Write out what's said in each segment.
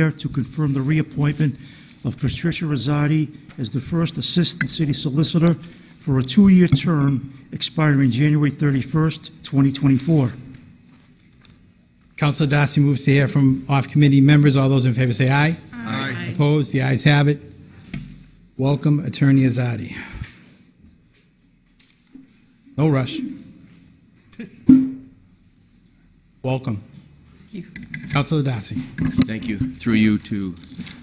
Mayor to confirm the reappointment of Patricia Rosati as the first Assistant City Solicitor for a two-year term expiring January 31st, 2024. Councilor Darcy moves to hear from off-committee members. All those in favor say aye. Aye. Opposed? The ayes have it. Welcome, Attorney Azadi. No rush. Welcome. Councilor Darcy. Thank you. Through you to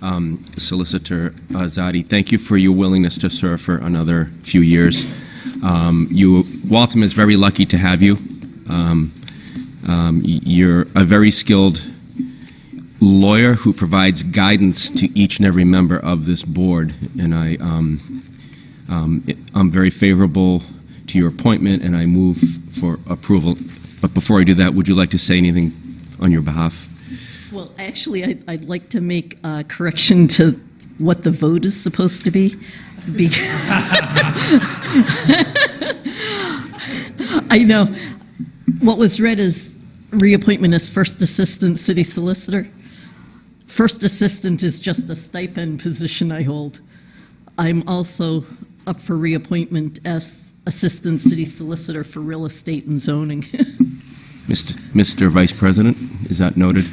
um, Solicitor uh, Zadi, thank you for your willingness to serve for another few years. Um, You, Waltham is very lucky to have you. Um, um, You're a very skilled lawyer who provides guidance to each and every member of this board, and I, um, um, I'm very favorable to your appointment, and I move for approval. But before I do that, would you like to say anything on your behalf? Well, actually, I'd, I'd like to make a correction to what the vote is supposed to be. Be- I know. What was read as reappointment as first assistant city solicitor. First assistant is just a stipend position I hold. I'm also up for reappointment as assistant city solicitor for real estate and zoning. Mr. Mr. Vice President, is that noted?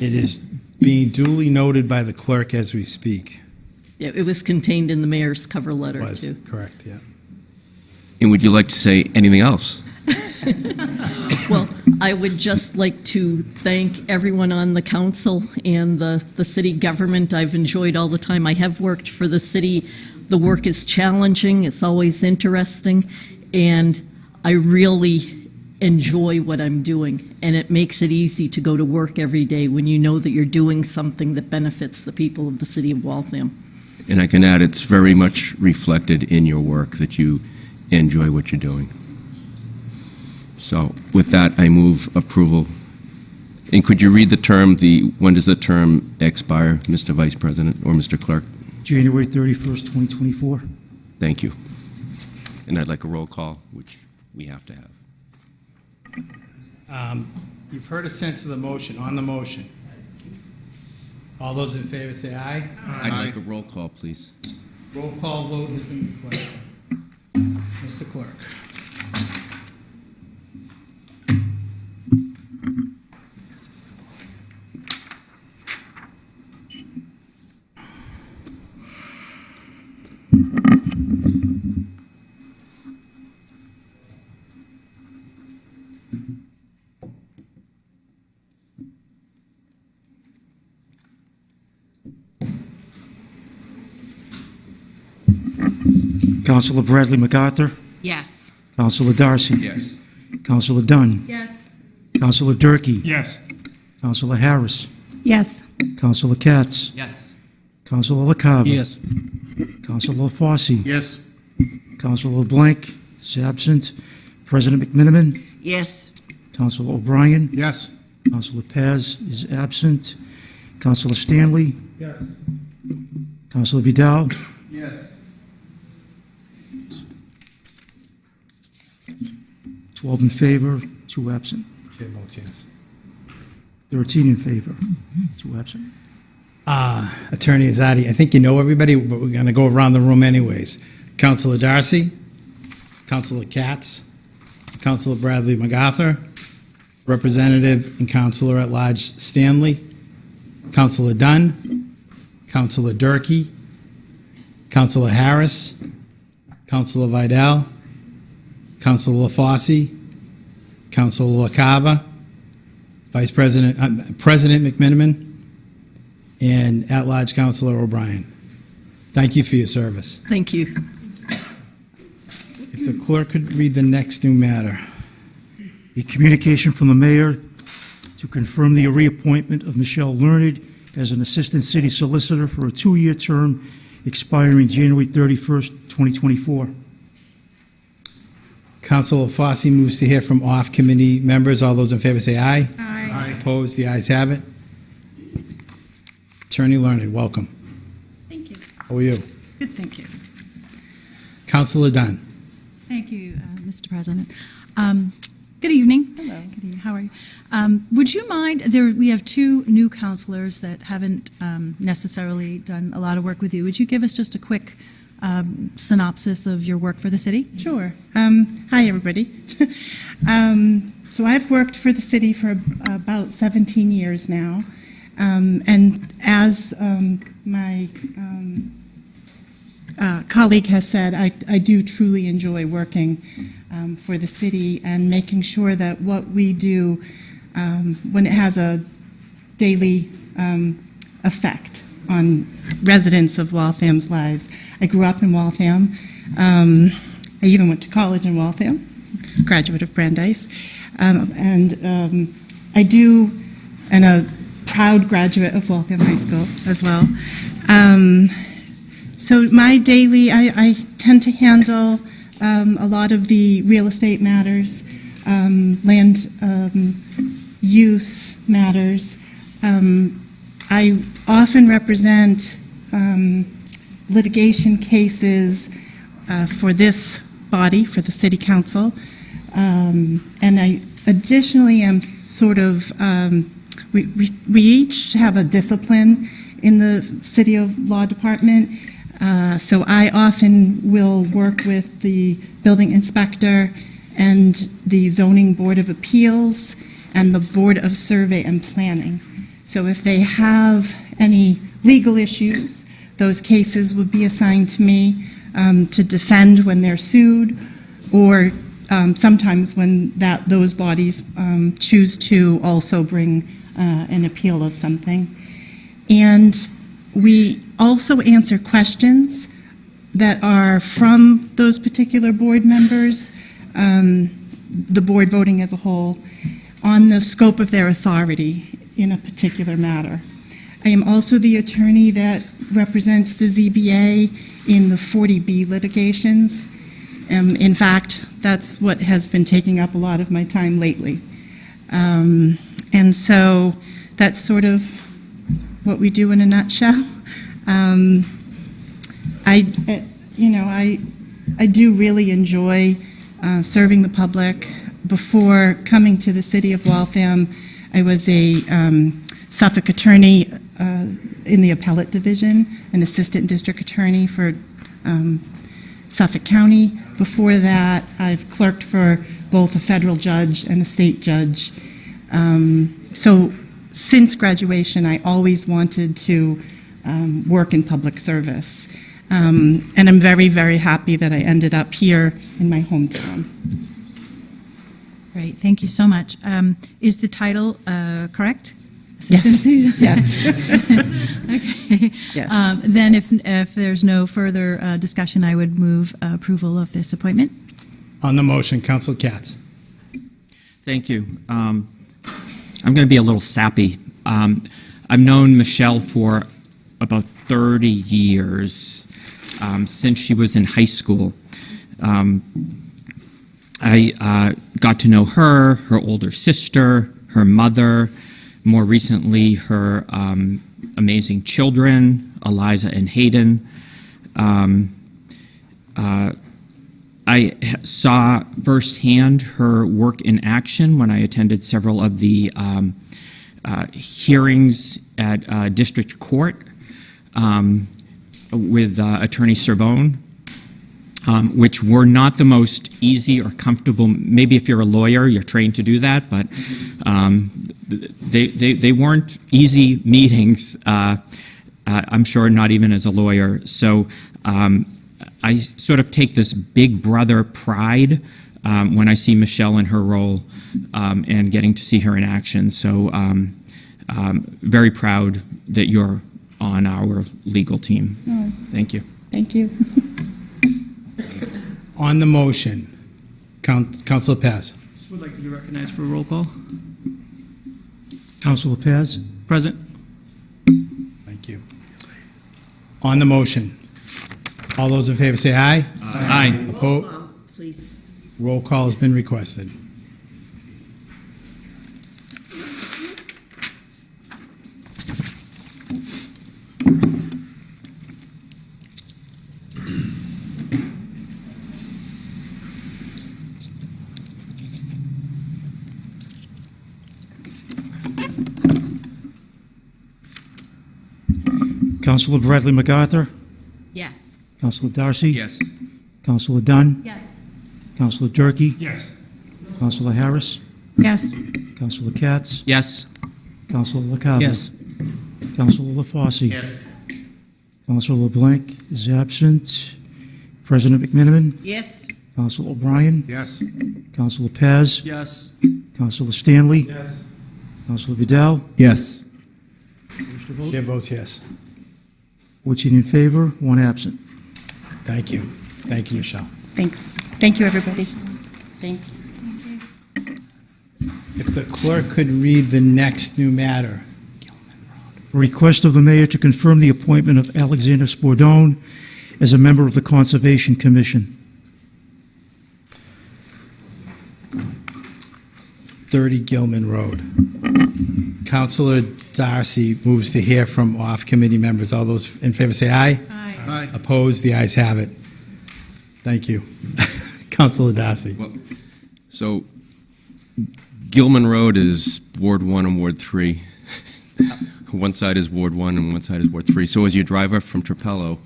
It is being duly noted by the clerk as we speak. Yeah, It was contained in the mayor's cover letter, Was, too. correct, yeah. And would you like to say anything else? Well, I would just like to thank everyone on the council and the, the city government. I've enjoyed all the time I have worked for the city. The work is challenging, it's always interesting, and I really enjoy what I'm doing. And it makes it easy to go to work every day when you know that you're doing something that benefits the people of the city of Waltham. And I can add, it's very much reflected in your work that you enjoy what you're doing. So with that, I move approval. And could you read the term, the, when does the term expire, Mr. Vice President or Mr. Clerk? January 31st, 2024. Thank you. And I'd like a roll call, which we have to have. Um, you've heard a sense of the motion, on the motion. All those in favor say aye. I'd like a roll call, please. Roll call vote has been requested. Mr. Clerk. Councilor Bradley MacArthur, Yes. Councilor Darcy, Yes. Councilor Dunn, Yes. Councilor Durkee, Yes. Councilor Harris, Yes. Councilor Katz, Yes. Councilor LaCava. Yes. Councilor Fossey, Yes. Councilor LeBlanc is absent, President McMenamin, Yes. Councilor O'Brien, Yes. Councilor Paz is absent, Councilor Stanley, Yes. Councilor Vidal, Yes. 12 in favor, two absent. Chair votes yes. 13 in favor, two absent. Uh, Attorney Azadi, I think you know everybody, but we're going to go around the room anyways. Councilor Darcy, Councilor Katz, Councilor Bradley MacArthur, Representative and Councilor at Large Stanley, Councilor Dunn, Councilor Durkee, Councilor Harris, Councilor Vidal, Councilor LaFosse, Councilor LaCava, Vice President, uh, President McMenamin, and at-large Councilor O'Brien. Thank you for your service. Thank you. If the clerk could read the next new matter. A communication from the mayor to confirm the reappointment of Michelle Learned as an Assistant City Solicitor for a two-year term expiring January 31st, 2024. Councilor Fossey moves to hear from off-committee members. All those in favor say aye. Aye. Opposed? The ayes have it. Attorney Learned, welcome. Thank you. How are you? Good, thank you. Councilor Dunn. Thank you, uh, Mr. President. Um, Good evening. Hello. Good evening. How are you? Um, Would you mind, there, we have two new counselors that haven't um, necessarily done a lot of work with you. Would you give us just a quick um, synopsis of your work for the city? Sure. Um, hi, everybody. um, so I've worked for the city for about 17 years now. Um, and as um, my um, uh, colleague has said, I, I do truly enjoy working for the city and making sure that what we do, when it has a daily effect on residents of Waltham's lives. I grew up in Waltham. Um, I even went to college in Waltham, graduate of Brandeis. Um, and um, I do, and a proud graduate of Waltham High School as well. Um, so my daily, I, I tend to handle um, a lot of the real estate matters, um, land use matters. I often represent um, litigation cases uh, for this body, for the city council. Um, and I additionally am sort of, um, we, we, we each have a discipline in the city of law department. Uh, so I often will work with the building inspector and the zoning board of appeals and the board of survey and planning. So if they have any legal issues, those cases would be assigned to me um, to defend when they're sued, or um, sometimes when that those bodies um, choose to also bring uh, an appeal of something. And we also answer questions that are from those particular board members, um, the board voting as a whole, on the scope of their authority in a particular matter. I am also the attorney that represents the ZBA in the 40B litigations. Um, in fact, that's what has been taking up a lot of my time lately. Um, and so that's sort of what we do in a nutshell. Um, I, uh, you know, I, I do really enjoy uh, serving the public. Before coming to the city of Waltham, I was a um, Suffolk attorney uh, in the appellate division, an assistant district attorney for um, Suffolk County. Before that, I've clerked for both a federal judge and a state judge. Um, so since graduation, I always wanted to um, work in public service. Um, and I'm very, very happy that I ended up here in my hometown. Great, thank you so much. Um, Is the title uh, correct? Yes. Yes. Okay. Yes. Um, Then if, if there's no further uh, discussion, I would move approval of this appointment. On the motion, Counsel Katz. Thank you. Um, I'm going to be a little sappy. Um, I've known Michelle for about 30 years, um, since she was in high school. Um, I uh, got to know her, her older sister, her mother, more recently, her um, amazing children, Eliza and Hayden. Um, uh, I saw firsthand her work in action when I attended several of the um, uh, hearings at uh, district court um, with uh, Attorney Cervone, um, which were not the most easy or comfortable. Maybe if you're a lawyer, you're trained to do that, but um, they, they, they weren't easy meetings. Uh, uh, I'm sure not even as a lawyer. So um, I sort of take this big brother pride um, when I see Michelle in her role um, and getting to see her in action. So um, um, very proud that you're on our legal team. Thank you. Thank you. On the motion, Coun- Counselor Paz. Would like to be recognized for a roll call. Counselor Paz? Present. Thank you. On the motion, all those in favor say aye. Aye. Oppo- Please. Roll call has been requested. Councilor Bradley MacArthur, Yes. Councilor Darcy. Yes. Councilor Dunn, Yes. Councilor Durkee, Yes. Councilor Harris, Yes. Councilor Katz, Yes. Councilor LaCava. Yes. Councilor LaFosse. Yes. Councilor LeBlanc is absent. President McMenamin. Yes. Councilor O'Brien. Yes. Councilor Paz. Yes. Councilor Stanley. Yes. Councilor Vidal. Yes. Wish to vote? Chair votes yes. 14 in favor, one absent. Thank you. Thank you, Michelle. Thanks. Thank you, everybody. Thanks. If the clerk could read the next new matter. Request of the mayor to confirm the appointment of Alexander Spordone as a member of the Conservation Commission. 30 Gilman Road. Counselor Darcy moves to hear from off-committee members. All those in favor say aye. Aye. Opposed? The ayes have it. Thank you. Councilor Darcy. So Gilman Road is Ward 1 and Ward 3. one side is Ward 1 and one side is Ward 3. So as you drive up from Trapelo,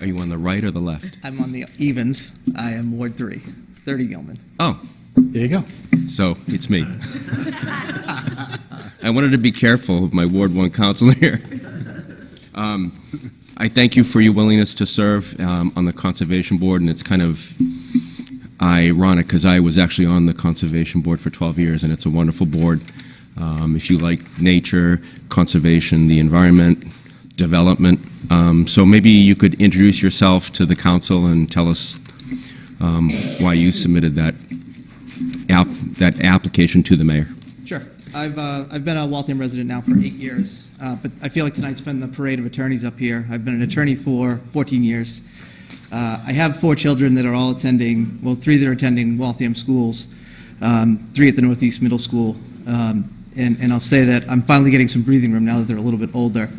are you on the right or the left? I'm on the evens. I am Ward 3. 30 Gilman. Oh, There you go. so it's me. I wanted to be careful of my Ward 1 councilor here. Um, I thank you for your willingness to serve um, on the Conservation Board, and it's kind of ironic because I was actually on the Conservation Board for 12 years, and it's a wonderful board. Um, If you like nature, conservation, the environment, development, Um, so maybe you could introduce yourself to the council and tell us um, why you submitted that app, that application to the mayor. Sure. I've, uh, I've been a Waltham resident now for eight years, uh, but I feel like tonight's been the parade of attorneys up here. I've been an attorney for 14 years. Uh, I have four children that are all attending, well, three that are attending Waltham schools, um, three at the Northeast Middle School. Um, and, and I'll say that I'm finally getting some breathing room now that they're a little bit older.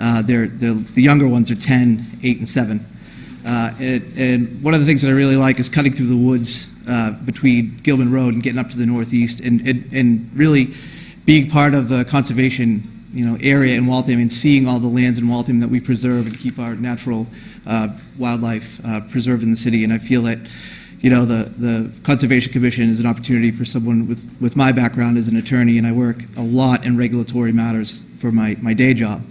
Uh, they're, they're, the younger ones are 10, 8, and 7. Uh, and, and one of the things that I really like is cutting through the woods uh, between Gilman Road and getting up to the northeast, and, and, and really being part of the conservation you know area in Waltham and seeing all the lands in Waltham that we preserve and keep our natural uh, wildlife uh, preserved in the city. And I feel that you know the the conservation commission is an opportunity for someone with with my background as an attorney, and I work a lot in regulatory matters for my my day job.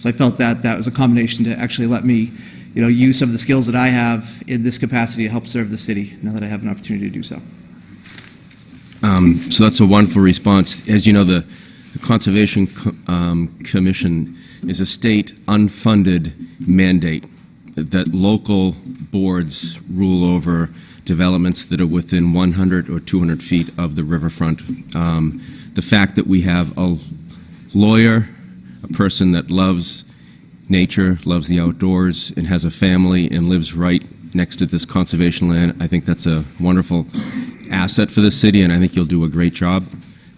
So I felt that that was a combination to actually let me, you know, use some of the skills that I have in this capacity to help serve the city now that I have an opportunity to do so. Um, So that's a wonderful response. As you know, the the Conservation Co- um, Commission is a state unfunded mandate that local boards rule over developments that are within 100 or 200 feet of the riverfront. Um, The fact that we have a lawyer, a person that loves nature, loves the outdoors, and has a family and lives right next to this conservation land, I think that's a wonderful asset for the city, and I think you'll do a great job.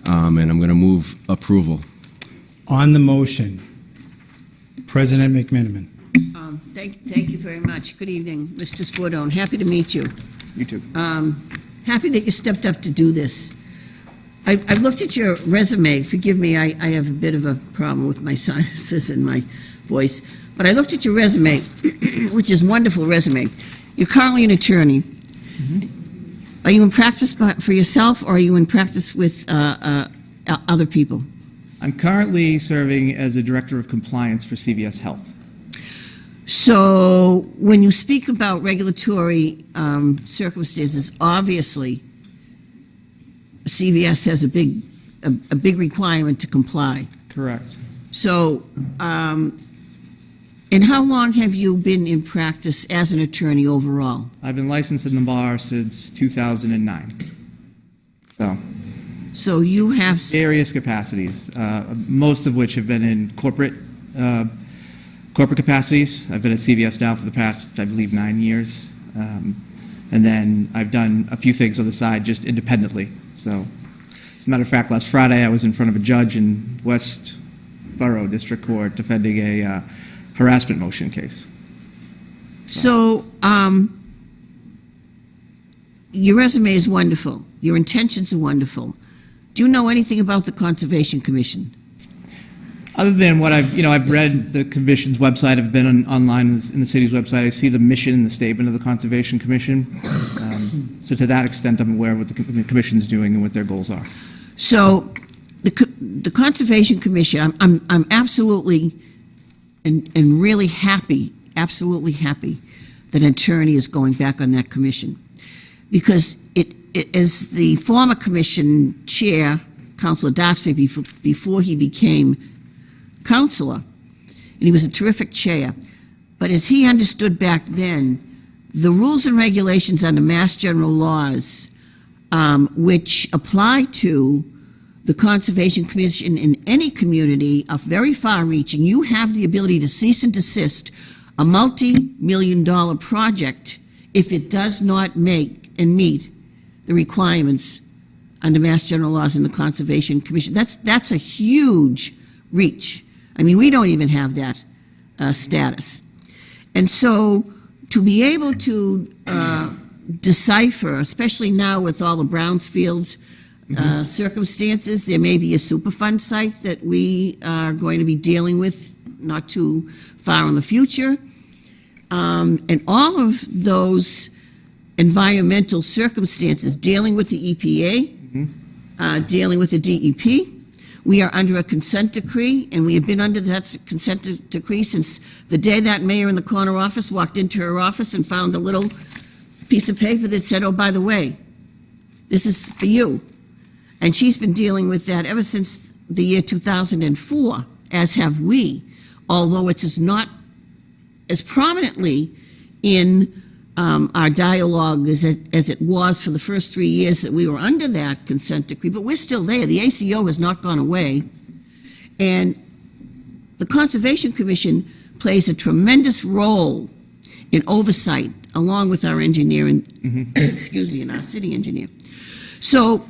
Um, And I'm going to move approval. On the motion, President McMenamin. Um, Thank, thank you very much. Good evening, Mr. Spordone. Happy to meet you. You too. Happy that you stepped up to do this. I, I've looked at your resume. Forgive me, I, I have a bit of a problem with my sinuses and my voice. But I looked at your resume, which is wonderful resume. You're currently an attorney. Are you in practice by- for yourself, or are you in practice with uh, uh, other people? I'm currently serving as a director of compliance for CVS Health. So, when you speak about regulatory um, circumstances, obviously, CVS has a big, a, a big requirement to comply. Correct. So, um, and how long have you been in practice as an attorney overall? I've been licensed in the bar since 2009. So, So you have, various capacities, uh, most of which have been in corporate, uh, corporate capacities. I've been at CVS now for the past, I believe, nine years. Um, and then I've done a few things on the side just independently. So, as a matter of fact, last Friday I was in front of a judge in West Borough District Court defending a uh, harassment motion case. so, um, your resume is wonderful. Your intentions are wonderful. Do you know anything about the Conservation Commission? Other than what I've, you know, I've read the commission's website, I've been on, online in the, in the city's website, I see the mission and the statement of the Conservation Commission. Um, So to that extent, I'm aware of what the commission's doing and what their goals are. So the, the Conservation Commission, I'm, I'm, I'm absolutely and, and really happy, absolutely happy that attorney is going back on that commission. Because it, it as the former commission chair, Councilor Darcy, before, before he became counselor, and he was a terrific chair. But as he understood back then, the rules and regulations under Mass General laws, um, which apply to the Conservation Commission in any community are very far-reaching. You have the ability to cease and desist a multi-million dollar project if it does not make and meet the requirements under Mass General laws and the Conservation Commission. That's, that's a huge reach. I mean, we don't even have that uh, status. And so to be able to uh, decipher, especially now with all the Brownsfields uh, circumstances, there may be a Superfund site that we are going to be dealing with not too far in the future. Um, and all of those environmental circumstances, dealing with the EPA, uh, dealing with the DEP. We are under a consent decree, and we have been under that consent de- decree since the day that mayor in the corner office walked into her office and found the little piece of paper that said, oh, by the way, this is for you. And she's been dealing with that ever since the year 2004, as have we, although it's not as prominently in um, our dialogue as, as it was for the first three years that we were under that consent decree, but we're still there. The ACO has not gone away. And the Conservation Commission plays a tremendous role in oversight, along with our engineer and, excuse me, and our city engineer. So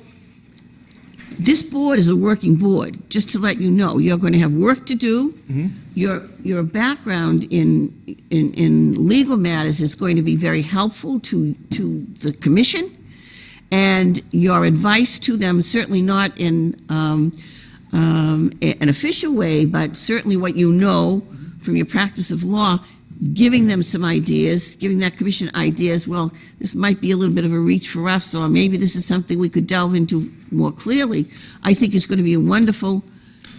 this board is a working board, just to let you know. You're going to have work to do. Your, your background in, in, in legal matters is going to be very helpful to, to the commission. And your advice to them, certainly not in um, um, an official way, but certainly what you know from your practice of law, giving them some ideas, giving that commission ideas, well, this might be a little bit of a reach for us, or maybe this is something we could delve into more clearly, I think is going to be a wonderful,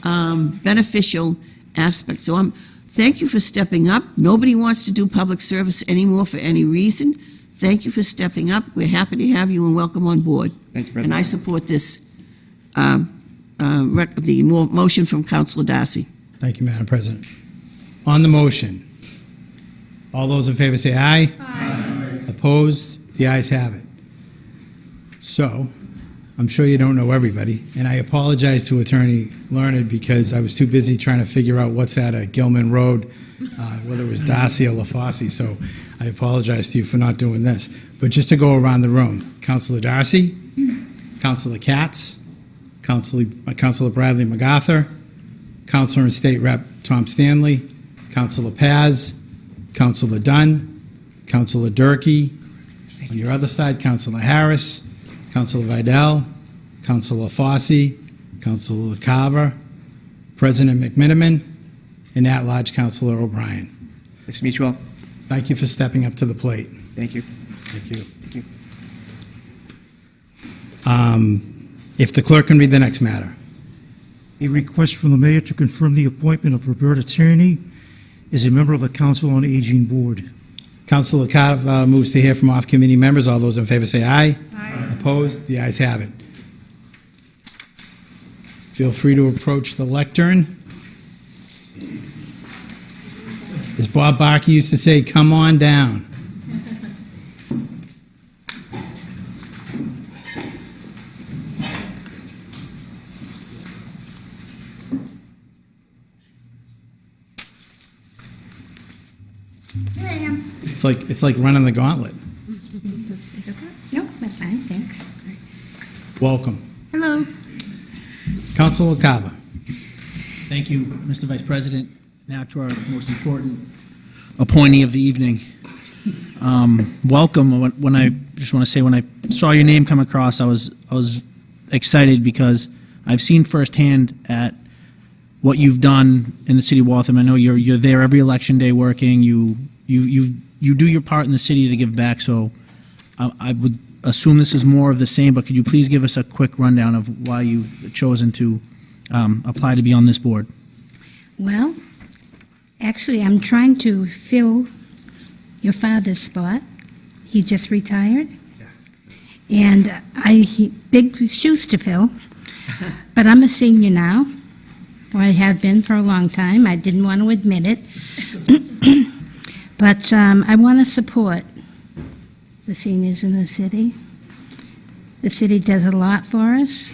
um, beneficial aspect. So I'm, thank you for stepping up. Nobody wants to do public service anymore for any reason. Thank you for stepping up. We're happy to have you and welcome on board. Thank you, President. And I support this, um, uh, rec- the motion from Councilor Darcy. Thank you, Madam President. On the motion, all those in favor say aye. Aye. Opposed? The ayes have it. So, I'm sure you don't know everybody, and I apologize to Attorney Learned because I was too busy trying to figure out what's at a Gilman Road, uh, whether it was Darcy or LaFosse, so I apologize to you for not doing this. But just to go around the room, Councilor Darcy, Councilor Katz, Councilor uh, Councilor Bradley MacArthur, Councilor and State Rep Tom Stanley, Councilor Paz, Councilor Dunn, Councilor Durkee. On your other side, Councilor Harris, Councilor Vidal, Councilor Fossey, Councilor Carver, President McMenamin, and at-large Councilor O'Brien. Nice to meet you all. Thank you for stepping up to the plate. Thank you. Thank you. Thank you. Um, If the clerk can read the next matter. A request from the mayor to confirm the appointment of Roberta Tierney as a member of the Council on Aging Board. Councilor Carver uh, moves to hear from off-committee members. All those in favor say aye. Aye. Opposed? The ayes have it. Feel free to approach the lectern. As Bob Barker used to say, come on down. Here I am. It's like, it's like running the gauntlet. Nope, that's fine, thanks. Welcome. Hello. Councilor Carver. Thank you, Mr. Vice President. Now to our most important appointee of the evening. Um, Welcome. When- When I, just want to say, when I saw your name come across, I was, I was excited because I've seen firsthand at what you've done in the city of Waltham. I know you're you're there every election day working. You you you you do your part in the city to give back. So I, I would assume this is more of the same. But could you please give us a quick rundown of why you've chosen to um, apply to be on this board? Well, actually, I'm trying to fill your father's spot. He just retired. Yes. And I, he, big shoes to fill. But I'm a senior now, or I have been for a long time. I didn't want to admit it. But um, I want to support the seniors in the city. The city does a lot for us.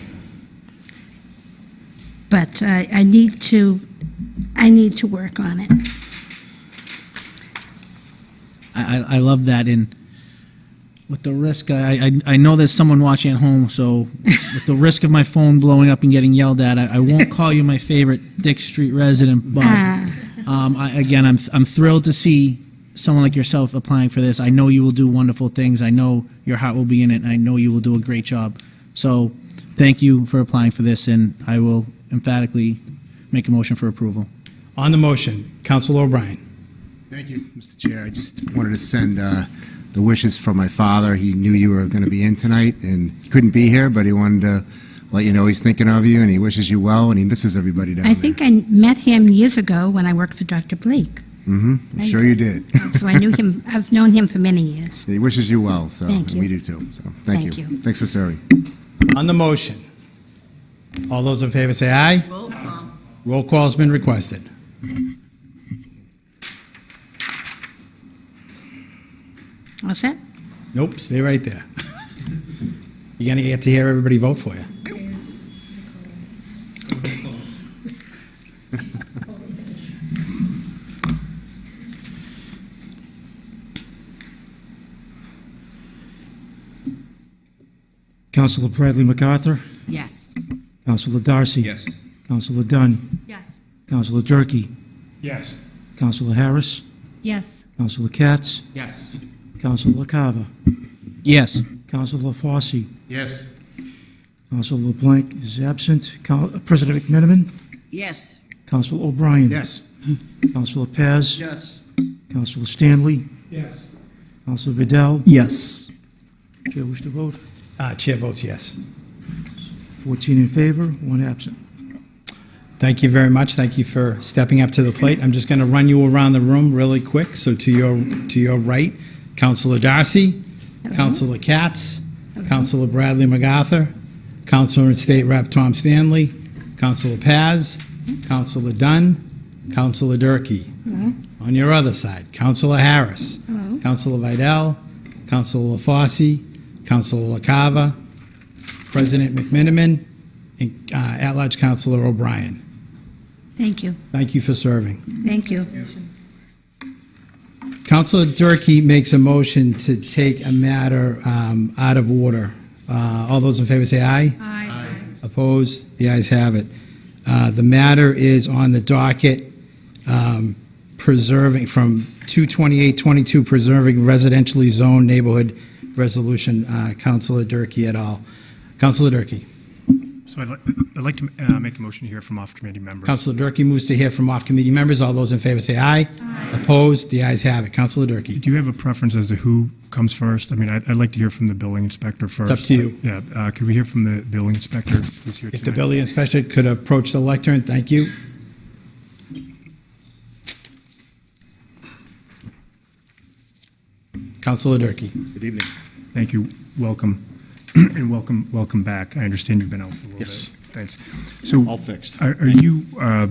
But I, I need to, I need to work on it. I, I, I love that. And with the risk, I, I, I know there's someone watching at home, so with the risk of my phone blowing up and getting yelled at, I, I won't call you my favorite Dick Street resident, but um, I, again, I'm, I'm thrilled to see someone like yourself applying for this. I know you will do wonderful things. I know your heart will be in it, and I know you will do a great job. So thank you for applying for this, and I will emphatically make a motion for approval. On the motion, Councilor O'Brien. Thank you, Mr. Chair. I just wanted to send uh, the wishes from my father. He knew you were going to be in tonight and he couldn't be here, but he wanted to let you know he's thinking of you and he wishes you well and he misses everybody down here. I there. think I met him years ago when I worked for Dr. Blake. Mm-hmm. I'm sure you did. So I knew him, I've known him for many years. he wishes you well, so Thank and you. we do too. So thank, Thank you. Thanks for serving. On the motion, all those in favor say aye. Roll call has been requested. All set? Nope, stay right there. You're gonna get to hear everybody vote for you. Councilor Bradley MacArthur, Yes. Councilor Darcy. Yes. Councilor Dunn, Yes. Councilor Durkee, Yes. Councilor Harris, Yes. Councilor Katz, Yes. Councilor LaCava, Yes. Councilor Fossey, Yes. Councilor LeBlanc is absent, Coun- uh, President McMenamin, Yes. Councilor O'Brien. Yes. Councilor Paz, Yes. Councilor Stanley, Yes. Councilor Vidal. Yes. Chair wish to vote? Uh, Chair votes yes. 14 in favor, one absent. Thank you very much. Thank you for stepping up to the plate. I'm just going to run you around the room really quick. So to your, to your right, Councilor Darcy, Councilor Katz, Councilor Bradley MacArthur, Councilor and State Rep Tom Stanley, Councilor Paz, Councilor Dunn, Councilor Durkee. On your other side, Councilor Harris, Councilor Vidal, Councilor LaFosse, Councilor LaCava, President McMenamin, and uh, at-large Councilor O'Brien. Thank you, Thank you for serving. thank you. Councilor Durkee makes a motion to take a matter um, out of order. Uh, All those in favor say aye. Aye. Opposed? The ayes have it. Uh, The matter is on the docket um, preserving, from 22822, preserving residentially zoned neighborhood resolution, uh, Councilor Durkee et al. Councilor Durkee. So I'd like, I'd like to uh, make a motion to hear from off-committee members. Councilor Durkee moves to hear from off-committee members. All those in favor say aye. Opposed? The ayes have it. Councilor Durkee. Do you have a preference as to who comes first? I mean, I'd, I'd like to hear from the building inspector first. up to you. Yeah, uh, could we hear from the building inspector who's here If the tonight? building inspector could approach the lectern, thank you. Councilor Durkee. Good evening. Thank you, welcome, and welcome, welcome back. I understand you've been out for a little bit. Yes. Thanks. So. All fixed. Are, are you, uh,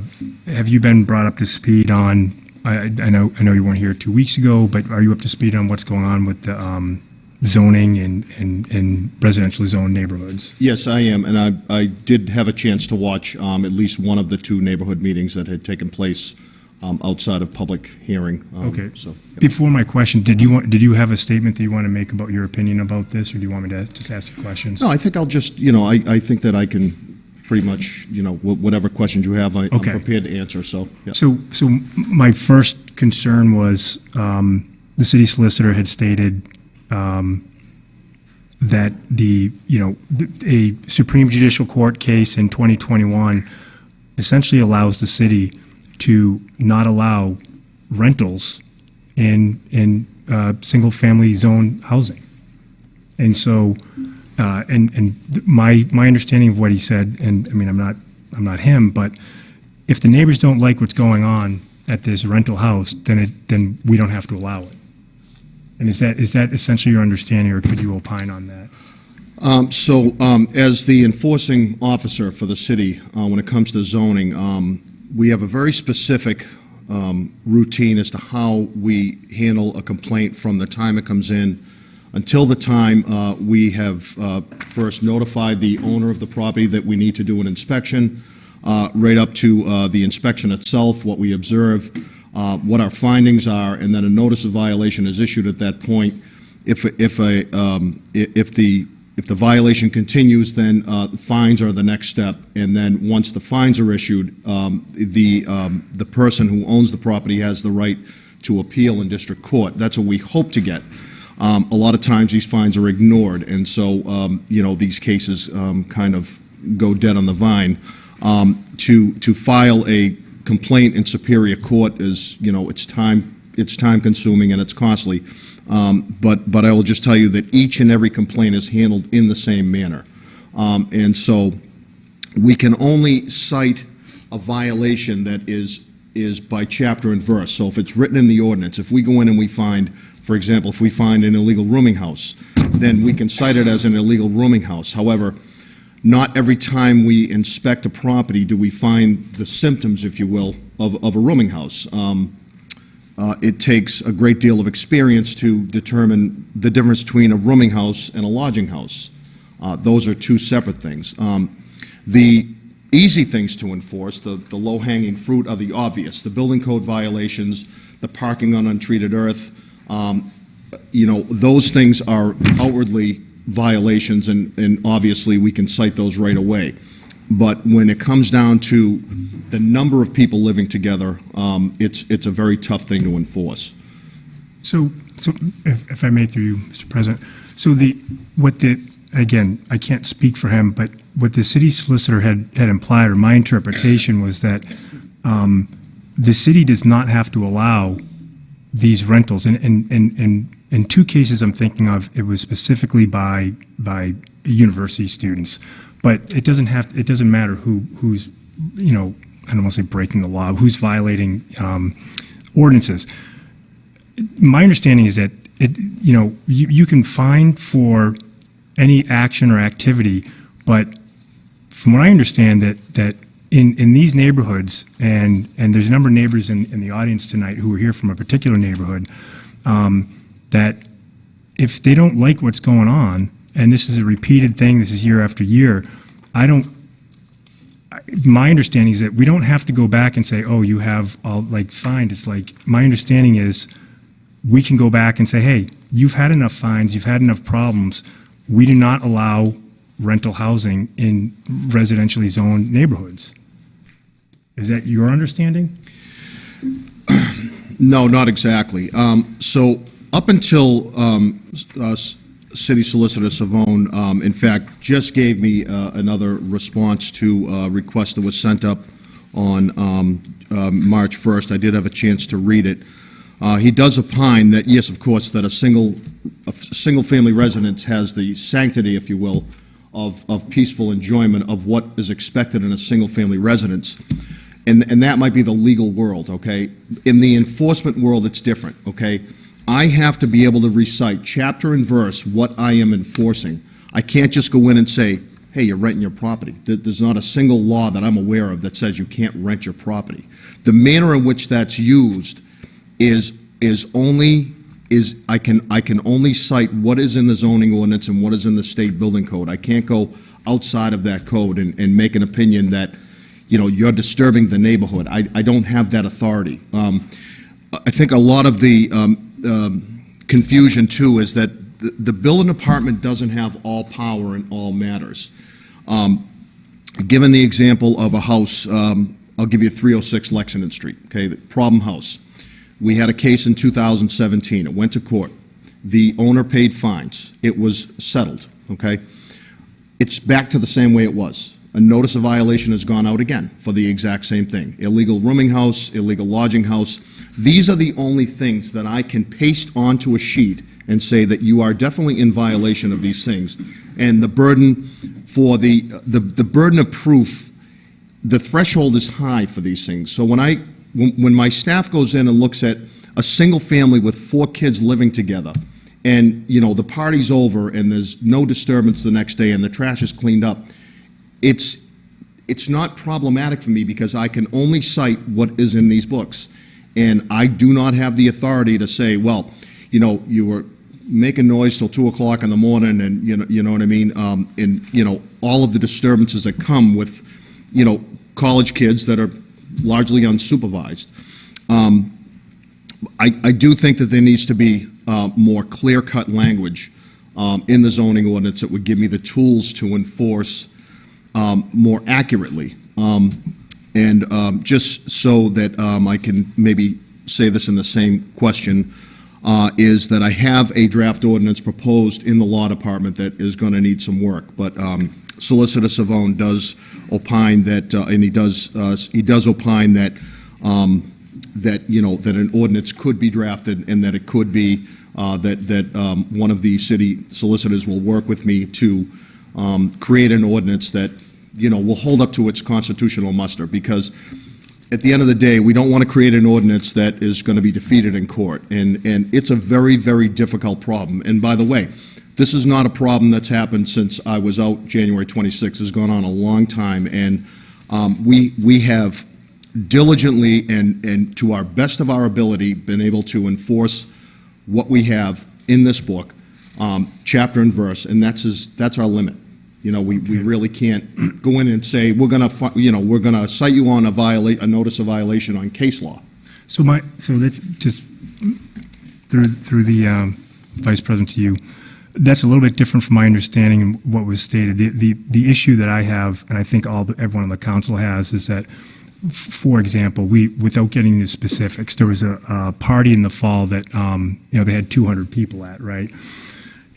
have you been brought up to speed on, I, I know, I know you weren't here two weeks ago, but are you up to speed on what's going on with the, um, zoning and, in, in residentially zoned neighborhoods? Yes, I am, and I, I did have a chance to watch um, at least one of the two neighborhood meetings that had taken place um, outside of public hearing. um, Okay. So, yeah. Before my question, did you want, did you have a statement that you want to make about your opinion about this, or do you want me to just ask you questions? no, I think I'll just, you know, I, I think that I can pretty much, you know, wh- whatever questions you have, I- I'm Okay. prepared to answer, so, yeah. So, so m- my first concern was, um, the city solicitor had stated, um, that the, you know, th- a Supreme Judicial Court case in 2021 essentially allows the city to not allow rentals in, in uh, single-family zone housing. And so, uh, and, and my, my understanding of what he said, and I mean, I'm not, I'm not him, but if the neighbors don't like what's going on at this rental house, then it, then we don't have to allow it. And is that, is that essentially your understanding, or could you opine on that? Um, So, um, as the enforcing officer for the city, uh, when it comes to zoning, um, we have a very specific um, routine as to how we handle a complaint from the time it comes in until the time uh, we have uh, first notified the owner of the property that we need to do an inspection, uh, right up to uh, the inspection itself, what we observe, uh, what our findings are, and then a notice of violation is issued at that point. If, if a, um, if the, if the violation continues, then uh, fines are the next step. And then, once the fines are issued, um, the, um, the person who owns the property has the right to appeal in district court. That's what we hope to get. Um, A lot of times, these fines are ignored, and so, um, you know, these cases um, kind of go dead on the vine. Um, To, to file a complaint in Superior Court is, you know, it's time, it's time-consuming and it's costly. Um, But, but I will just tell you that each and every complaint is handled in the same manner. Um, And so we can only cite a violation that is, is by chapter and verse. So if it's written in the ordinance, if we go in and we find, for example, if we find an illegal rooming house, then we can cite it as an illegal rooming house. However, not every time we inspect a property do we find the symptoms, if you will, of, of a rooming house. Um, uh, It takes a great deal of experience to determine the difference between a rooming house and a lodging house. Uh, Those are two separate things. Um, The easy things to enforce, the, the low-hanging fruit are the obvious, the building code violations, the parking on untreated earth, um, you know, those things are outwardly violations, and, and obviously, we can cite those right away. But when it comes down to the number of people living together, um, it's, it's a very tough thing to enforce. So, so if, if I may through you, Mr. President, so the, what the, again, I can't speak for him, but what the city solicitor had, had implied, or my interpretation was that um, the city does not have to allow these rentals. And, and, and, and in two cases I'm thinking of, it was specifically by, by university students. But it doesn't have, it doesn't matter who, who's, you know, I don't want to say breaking the law, who's violating um, ordinances. My understanding is that it, you know, you, you can fine for any action or activity, but from what I understand that, that in, in these neighborhoods, and, and there's a number of neighbors in, in the audience tonight who are here from a particular neighborhood, um, that if they don't like what's going on, and this is a repeated thing, this is year after year, I don't, my understanding is that we don't have to go back and say, oh, you have all, like, fined. It's like, my understanding is, we can go back and say, hey, you've had enough fines, you've had enough problems. We do not allow rental housing in residentially zoned neighborhoods. Is that your understanding? No, not exactly. Um, So up until um, uh, City Solicitor Cervone, um, in fact, just gave me uh, another response to a request that was sent up on um, um, March 1st. I did have a chance to read it. Uh, He does opine that, yes, of course, that a single, a f- single-family residence has the sanctity, if you will, of, of peaceful enjoyment of what is expected in a single-family residence. And, and that might be the legal world, okay? In the enforcement world, it's different, okay? I have to be able to recite chapter and verse what I am enforcing. I can't just go in and say, hey, you're renting your property. There's not a single law that I'm aware of that says you can't rent your property. The manner in which that's used is, is only, is, I can, I can only cite what is in the zoning ordinance and what is in the state building code. I can't go outside of that code and, and make an opinion that, you know, you're disturbing the neighborhood. I, I don't have that authority. Um, I think a lot of the um, um, confusion, too, is that the, the building department doesn't have all power in all matters. Um, given the example of a house, um, I'll give you 306 Lexington Street, okay, the problem house. We had a case in 2017. It went to court. The owner paid fines. It was settled, okay? It's back to the same way it was. A notice of violation has gone out again for the exact same thing. Illegal rooming house, illegal lodging house. These are the only things that I can paste onto a sheet and say that you are definitely in violation of these things. And the burden for the, the, the burden of proof, the threshold is high for these things. So when I, when, when my staff goes in and looks at a single family with four kids living together, and, you know, the party's over and there's no disturbance the next day and the trash is cleaned up, it's, it's not problematic for me because I can only cite what is in these books. And I do not have the authority to say, well, you know, you were making noise till two o'clock in the morning and, you know, you know what I mean? Um, and, you know, all of the disturbances that come with, you know, college kids that are largely unsupervised. Um, I, I do think that there needs to be uh, more clear-cut language um, in the zoning ordinance that would give me the tools to enforce more accurately. Um, And um, just so that um, I can maybe say this in the same question, uh, is that I have a draft ordinance proposed in the law department that is going to need some work. But um, Solicitor Cervone does opine that, uh, and he does, uh, he does opine that, um, that, you know, that an ordinance could be drafted and that it could be, uh, that, that um, one of the city solicitors will work with me to um, create an ordinance that, you know, will hold up to its constitutional muster. Because at the end of the day, we don't want to create an ordinance that is going to be defeated in court. And, and it's a very, very difficult problem. And by the way, this is not a problem that's happened since I was out January 26. It's gone on a long time. And um, we, we have diligently and, and to our best of our ability been able to enforce what we have in this book, um, chapter and verse, and that's, as, that's our limit. You know, we, we really can't go in and say, we're gonna, you know, we're gonna cite you on a viola, a notice of violation on case law. So my, so that's just through, through the um, Vice President to you, that's a little bit different from my understanding and what was stated. The, the, the issue that I have, and I think all, the- everyone on the council has, is that, for example, we, without getting into specifics, there was a, a party in the fall that, um, you know, they had 200 people at, right?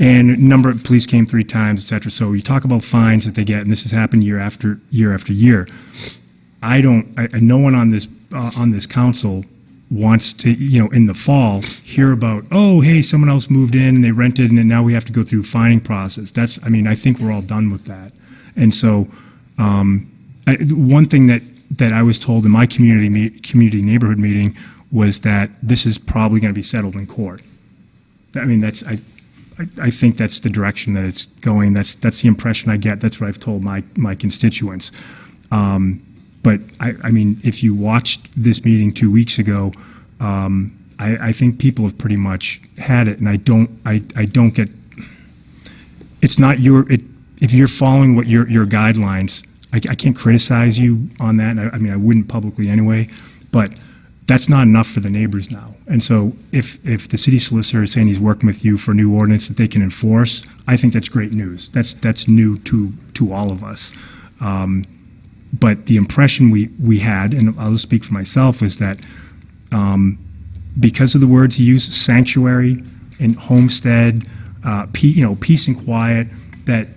And number of police came three times, et cetera. So you talk about fines that they get, and this has happened year after year after year. I don't, I, no one on this, uh, on this council wants to, you know, in the fall, hear about, oh, hey, someone else moved in and they rented and now we have to go through fining process. That's, I mean, I think we're all done with that. And so, um, I, one thing that, that I was told in my community, me- community neighborhood meeting was that this is probably going to be settled in court. I mean, that's, I, I, I think that's the direction that it's going. That's, that's the impression I get. That's what I've told my, my constituents. Um, but I, I mean, if you watched this meeting two weeks ago, um, I, I think people have pretty much had it, and I don't, I, I don't get. It's not your, it, if you're following what your, your guidelines, I, can't criticize you on that. I mean, I wouldn't publicly anyway, but that's not enough for the neighbors now. And so if, if the city solicitor is saying he's working with you for a new ordinance that they can enforce, I think that's great news. That's, that's new to, to all of us. Um, but the impression we, we had, and I'll just speak for myself, is that um, because of the words he used, sanctuary and homestead, uh, you know, peace and quiet, that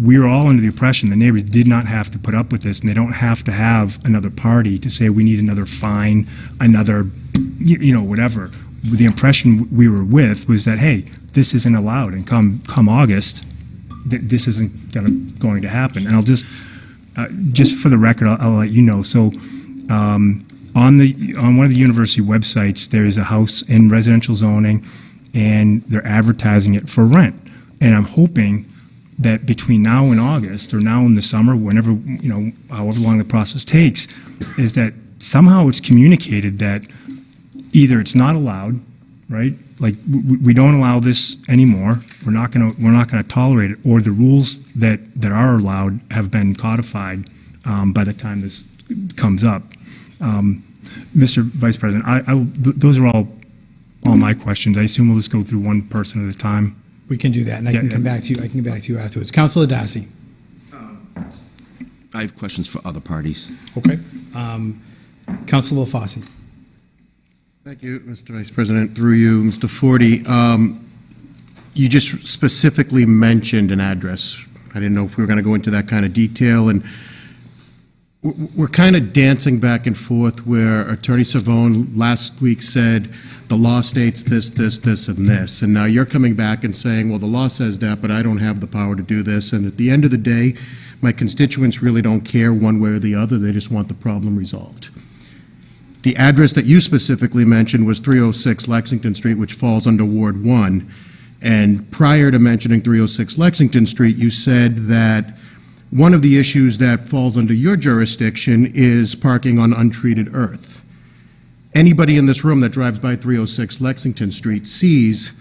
we were all under the impression the neighbors did not have to put up with this, and they don't have to have another party to say we need another fine, another, you, you know, whatever. The impression we were with was that hey, this isn't allowed, and come come August, th- this isn't gonna, going to happen. And I'll just uh, just for the record, I'll, I'll let you know. So, um, on the on one of the university websites, there's a house in residential zoning, and they're advertising it for rent. And I'm hoping that between now and August, or now in the summer, whenever you know, however long the process takes, is that somehow it's communicated that either it's not allowed, right? Like we, we don't allow this anymore. We're not gonna we're not gonna tolerate it, or the rules that that are allowed have been codified um, by the time this comes up. Um, Mr. Vice President, I, I th- those are all all my questions. I assume we'll just go through one person at a time. We can do that, and I Yeah, can yeah. come back to you, I can come back to you afterwards. Councilor Darcy? I have questions for other parties. Okay. Um, Councilor Fossey? Thank you, Mr. Vice President. Through you, Mr. Forty, um, you just specifically mentioned an address. I didn't know if we were going to go into that kind of detail, and we're kind of dancing back and forth where Attorney Cervone last week said, the law states this, this, this, and this. And now you're coming back and saying, well, the law says that, but I don't have the power to do this. And at the end of the day, my constituents really don't care one way or the other. They just want the problem resolved. The address that you specifically mentioned was 306 Lexington Street, which falls under Ward 1. And prior to mentioning 306 Lexington Street, you said that one of the issues that falls under your jurisdiction is parking on untreated earth. Anybody in this room that drives by 306 Lexington Street sees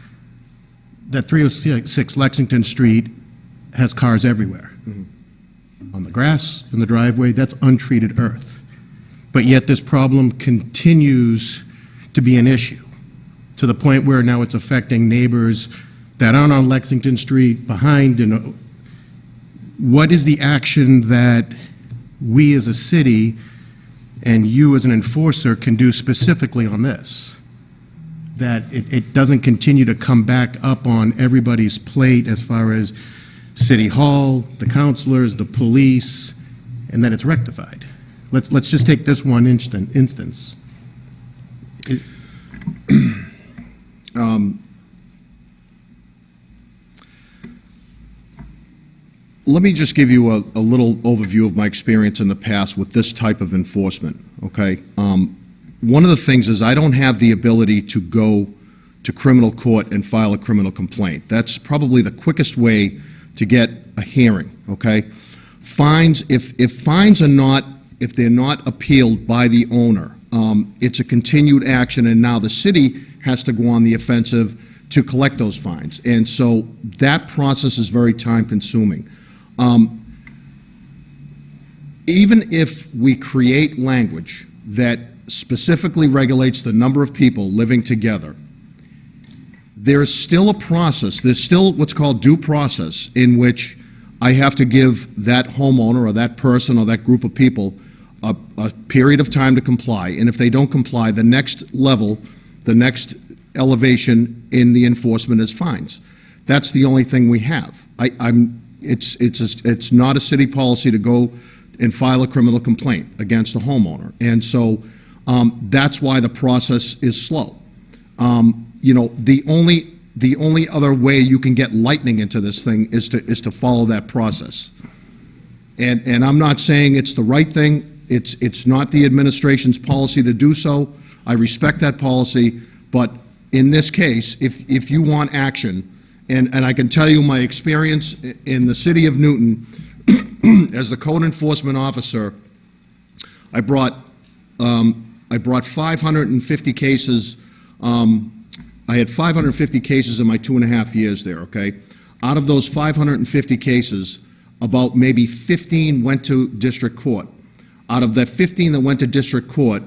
that 306 Lexington Street has cars everywhere. Mm-hmm. On the grass, in the driveway, that's untreated earth. But yet this problem continues to be an issue, to the point where now it's affecting neighbors that aren't on Lexington Street, behind, and what is the action that we as a city and you as an enforcer can do specifically on this? That it, it doesn't continue to come back up on everybody's plate as far as City Hall, the counselors, the police, and that it's rectified. Let's, let's just take this one instant, instance. Um, Let me just give you a, a little overview of my experience in the past with this type of enforcement, okay? Um, One of the things is I don't have the ability to go to criminal court and file a criminal complaint. That's probably the quickest way to get a hearing, okay? Fines, if, if fines are not, if they're not appealed by the owner, um, it's a continued action, and now the city has to go on the offensive to collect those fines. And so that process is very time-consuming. Um, Even if we create language that specifically regulates the number of people living together, there's still a process, there's still what's called due process, in which I have to give that homeowner or that person or that group of people a, a period of time to comply. And if they don't comply, the next level, the next elevation in the enforcement is fines. That's the only thing we have. I, I'm, it's, it's, a- it's not a city policy to go and file a criminal complaint against the homeowner. And so um, that's why the process is slow. Um, You know, the only, the only other way you can get lightning into this thing is to, is to follow that process. And, and I'm not saying it's the right thing, it's, it's not the administration's policy to do so, I respect that policy, but in this case, if, if you want action, and, and I can tell you my experience in the city of Newton, as the code enforcement officer, I brought, um, I brought 550 cases, um, I had 550 cases in my two and a half years there, okay? Out of those 550 cases, about maybe 15 went to district court. Out of that 15 that went to district court,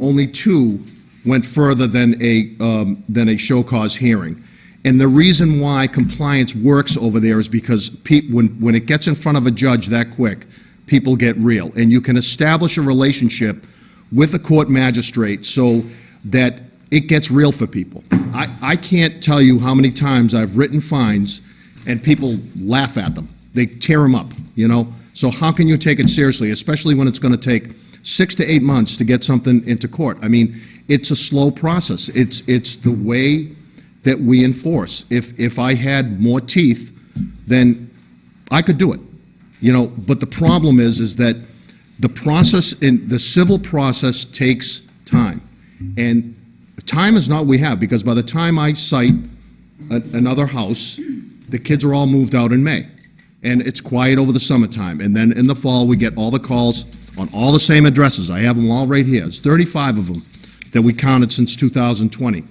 only two went further than a, um, than a show cause hearing. And the reason why compliance works over there is because when, when it gets in front of a judge that quick, people get real. And you can establish a relationship with a court magistrate so that it gets real for people. I, I can't tell you how many times I've written fines and people laugh at them. They tear them up, you know? So how can you take it seriously, especially when it's going to take six to eight months to get something into court? I mean, it's a slow process. It's, it's the way that we enforce. If, if I had more teeth, then I could do it, you know? But the problem is, is that the process, in the civil process takes time. And time is not what we have, because by the time I cite a- another house, the kids are all moved out in May. And it's quiet over the summertime. And then in the fall, we get all the calls on all the same addresses. I have them all right here. It's 35 of them that we counted since 2020.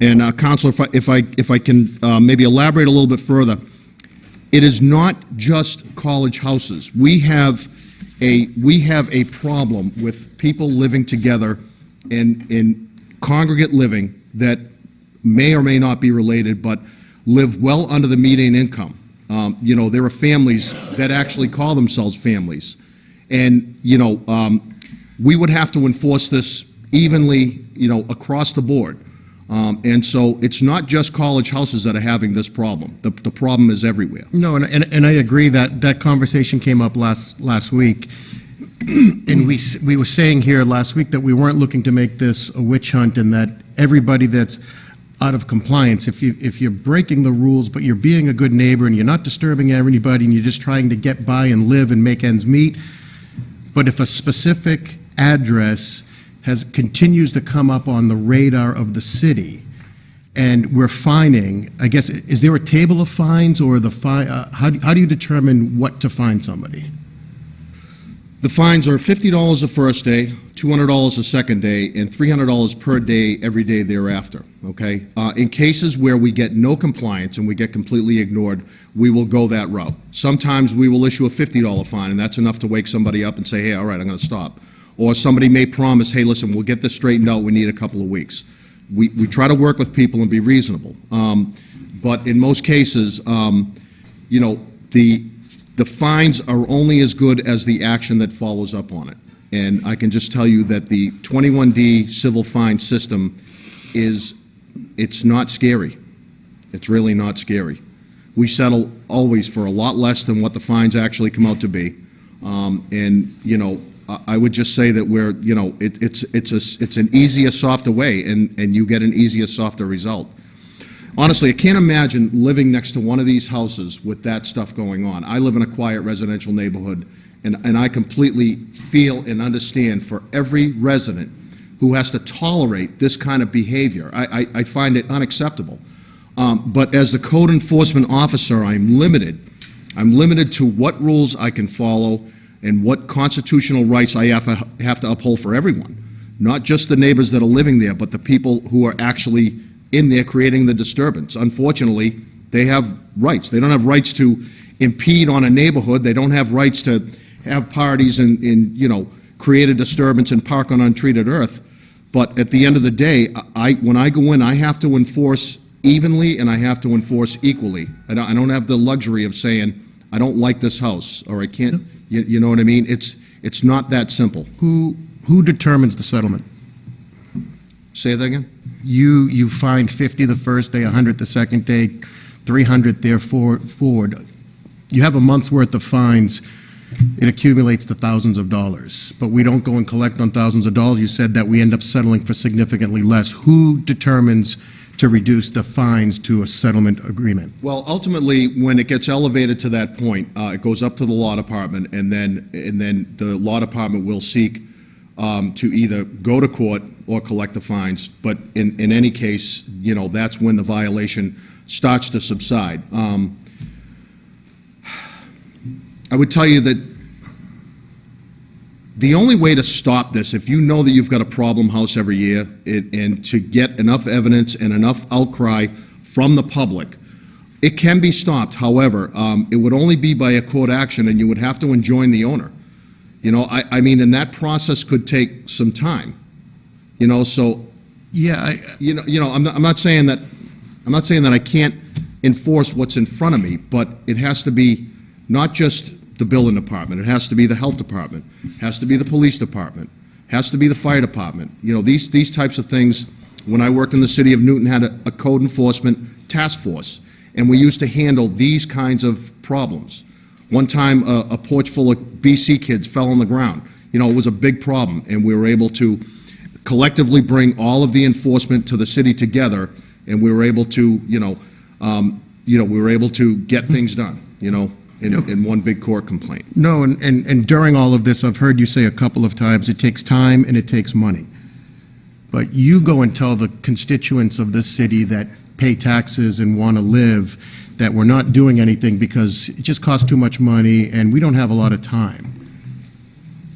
And uh, Counselor, if I, if I, if I can uh, maybe elaborate a little bit further, it is not just college houses. We have a, we have a problem with people living together in, in congregate living that may or may not be related, but live well under the median income. Um, You know, there are families that actually call themselves families. And, you know, um, we would have to enforce this evenly, you know, across the board. Um, And so it's not just college houses that are having this problem. The, the problem is everywhere. No, and, and, and I agree that that conversation came up last, last week. and we, we were saying here last week that we weren't looking to make this a witch hunt and that everybody that's out of compliance, if you, if you're breaking the rules, but you're being a good neighbor and you're not disturbing anybody and you're just trying to get by and live and make ends meet, but if a specific address has, continues to come up on the radar of the city, and we're fining, I guess, is there a table of fines or the fi, uh, how, do- how do you determine what to fine somebody? The fines are fifty dollars the first day, two hundred dollars a second day, and three hundred dollars per day every day thereafter, okay? Uh, in cases where we get no compliance and we get completely ignored, we will go that route. Sometimes we will issue a fifty dollar fine, and that's enough to wake somebody up and say, hey, all right, I'm gonna stop. Or somebody may promise, hey, listen, we'll get this straightened out, we need a couple of weeks. We, we try to work with people and be reasonable. Um, but in most cases, um, you know, the, the fines are only as good as the action that follows up on it. And I can just tell you that the 21D civil fine system is, it's not scary. It's really not scary. We settle always for a lot less than what the fines actually come out to be. Um, And, you know, I would just say that we're, you know, it- it's, it's, a- it's an easier, softer way, and, and you get an easier, softer result. Honestly, I can't imagine living next to one of these houses with that stuff going on. I live in a quiet residential neighborhood, and, and I completely feel and understand for every resident who has to tolerate this kind of behavior. I, I, I find it unacceptable. Um, but as the code enforcement officer, I'm limited. I'm limited to what rules I can follow and what constitutional rights I have have to uphold for everyone. Not just the neighbors that are living there, but the people who are actually in there creating the disturbance. Unfortunately, they have rights. They don't have rights to impede on a neighborhood. They don't have rights to have parties and, and you know, create a disturbance and park on untreated earth. But at the end of the day, I, when I go in, I have to enforce evenly and I have to enforce equally. I don't, I don't have the luxury of saying, I don't like this house, or I can't, you, you know what I mean? It's, it's not that simple. Who, who determines the settlement? Say that again? You, you find 50 the first day, 100 the second day, 300 therefore forward. You have a month's worth of fines, it accumulates to thousands of dollars. But we don't go and collect on thousands of dollars. You said that we end up settling for significantly less. Who determines to reduce the fines to a settlement agreement? Well, ultimately, when it gets elevated to that point, uh, it goes up to the law department, and then, and then the law department will seek um, to either go to court or collect the fines. But in, in any case, you know, that's when the violation starts to subside. Um, I would tell you that the only way to stop this, if you know that you've got a problem house every year, it, and to get enough evidence and enough outcry from the public, it can be stopped. However, um, it would only be by a court action, and you would have to enjoin the owner. You know, I, I mean, and that process could take some time. You know, so Yeah, I, you know, you know, I'm not, I'm not saying that, I'm not saying that I can't enforce what's in front of me, but it has to be not just the building department, it has to be the health department, It has to be the police department, It has to be the fire department. You know, these, these types of things, when I worked in the city of Newton, had a, a code enforcement task force, and we used to handle these kinds of problems. One time, a, a porch full of BC kids fell on the ground. You know, it was a big problem, and we were able to collectively bring all of the enforcement to the city together, and we were able to, you know, um, you know, we were able to get things done, you know, in, in one big court complaint. no, and, and and during all of this, I've heard you say a couple of times, it takes time and it takes money. But you go and tell the constituents of this city that pay taxes and want to live that we're not doing anything because it just costs too much money and we don't have a lot of time.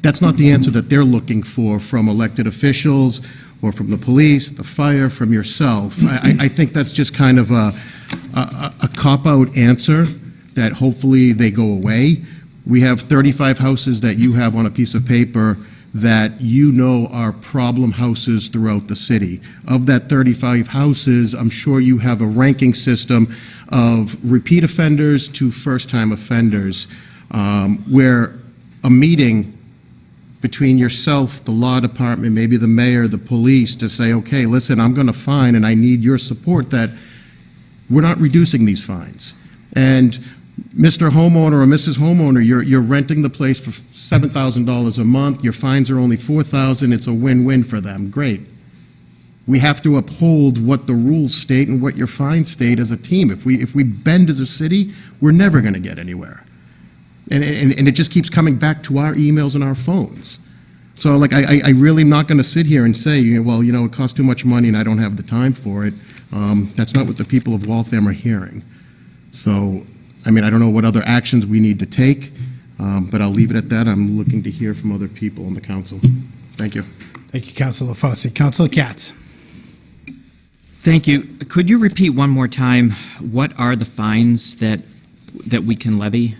That's not the answer that they're looking for from elected officials or from the police, the fire, from yourself. I, I- I think that's just kind of a, a, a cop-out answer that hopefully they go away. We have 35 houses that you have on a piece of paper that you know are problem houses throughout the city. Of that 35 houses, I'm sure you have a ranking system of repeat offenders to first-time offenders, um, where a meeting between yourself, the law department, maybe the mayor, the police, to say, okay, listen, I'm going to fine, and I need your support that we're not reducing these fines. And Mr. Homeowner or Mrs. Homeowner, you're, you're renting the place for $7,000 a month, your fines are only 4,000, it's a win-win for them, great. We have to uphold what the rules state and what your fines state as a team. If we, if we bend as a city, we're never going to get anywhere. And, and, and it just keeps coming back to our emails and our phones. So like, I, I- really am not going to sit here and say, well, you know, it costs too much money and I don't have the time for it. Um, That's not what the people of Waltham are hearing. So, I mean, I don't know what other actions we need to take, um, but I'll leave it at that. I'm looking to hear from other people in the council. Thank you. Thank you, Councilor Fossey. Councilor Katz. Thank you. Could you repeat one more time, what are the fines that, that we can levy?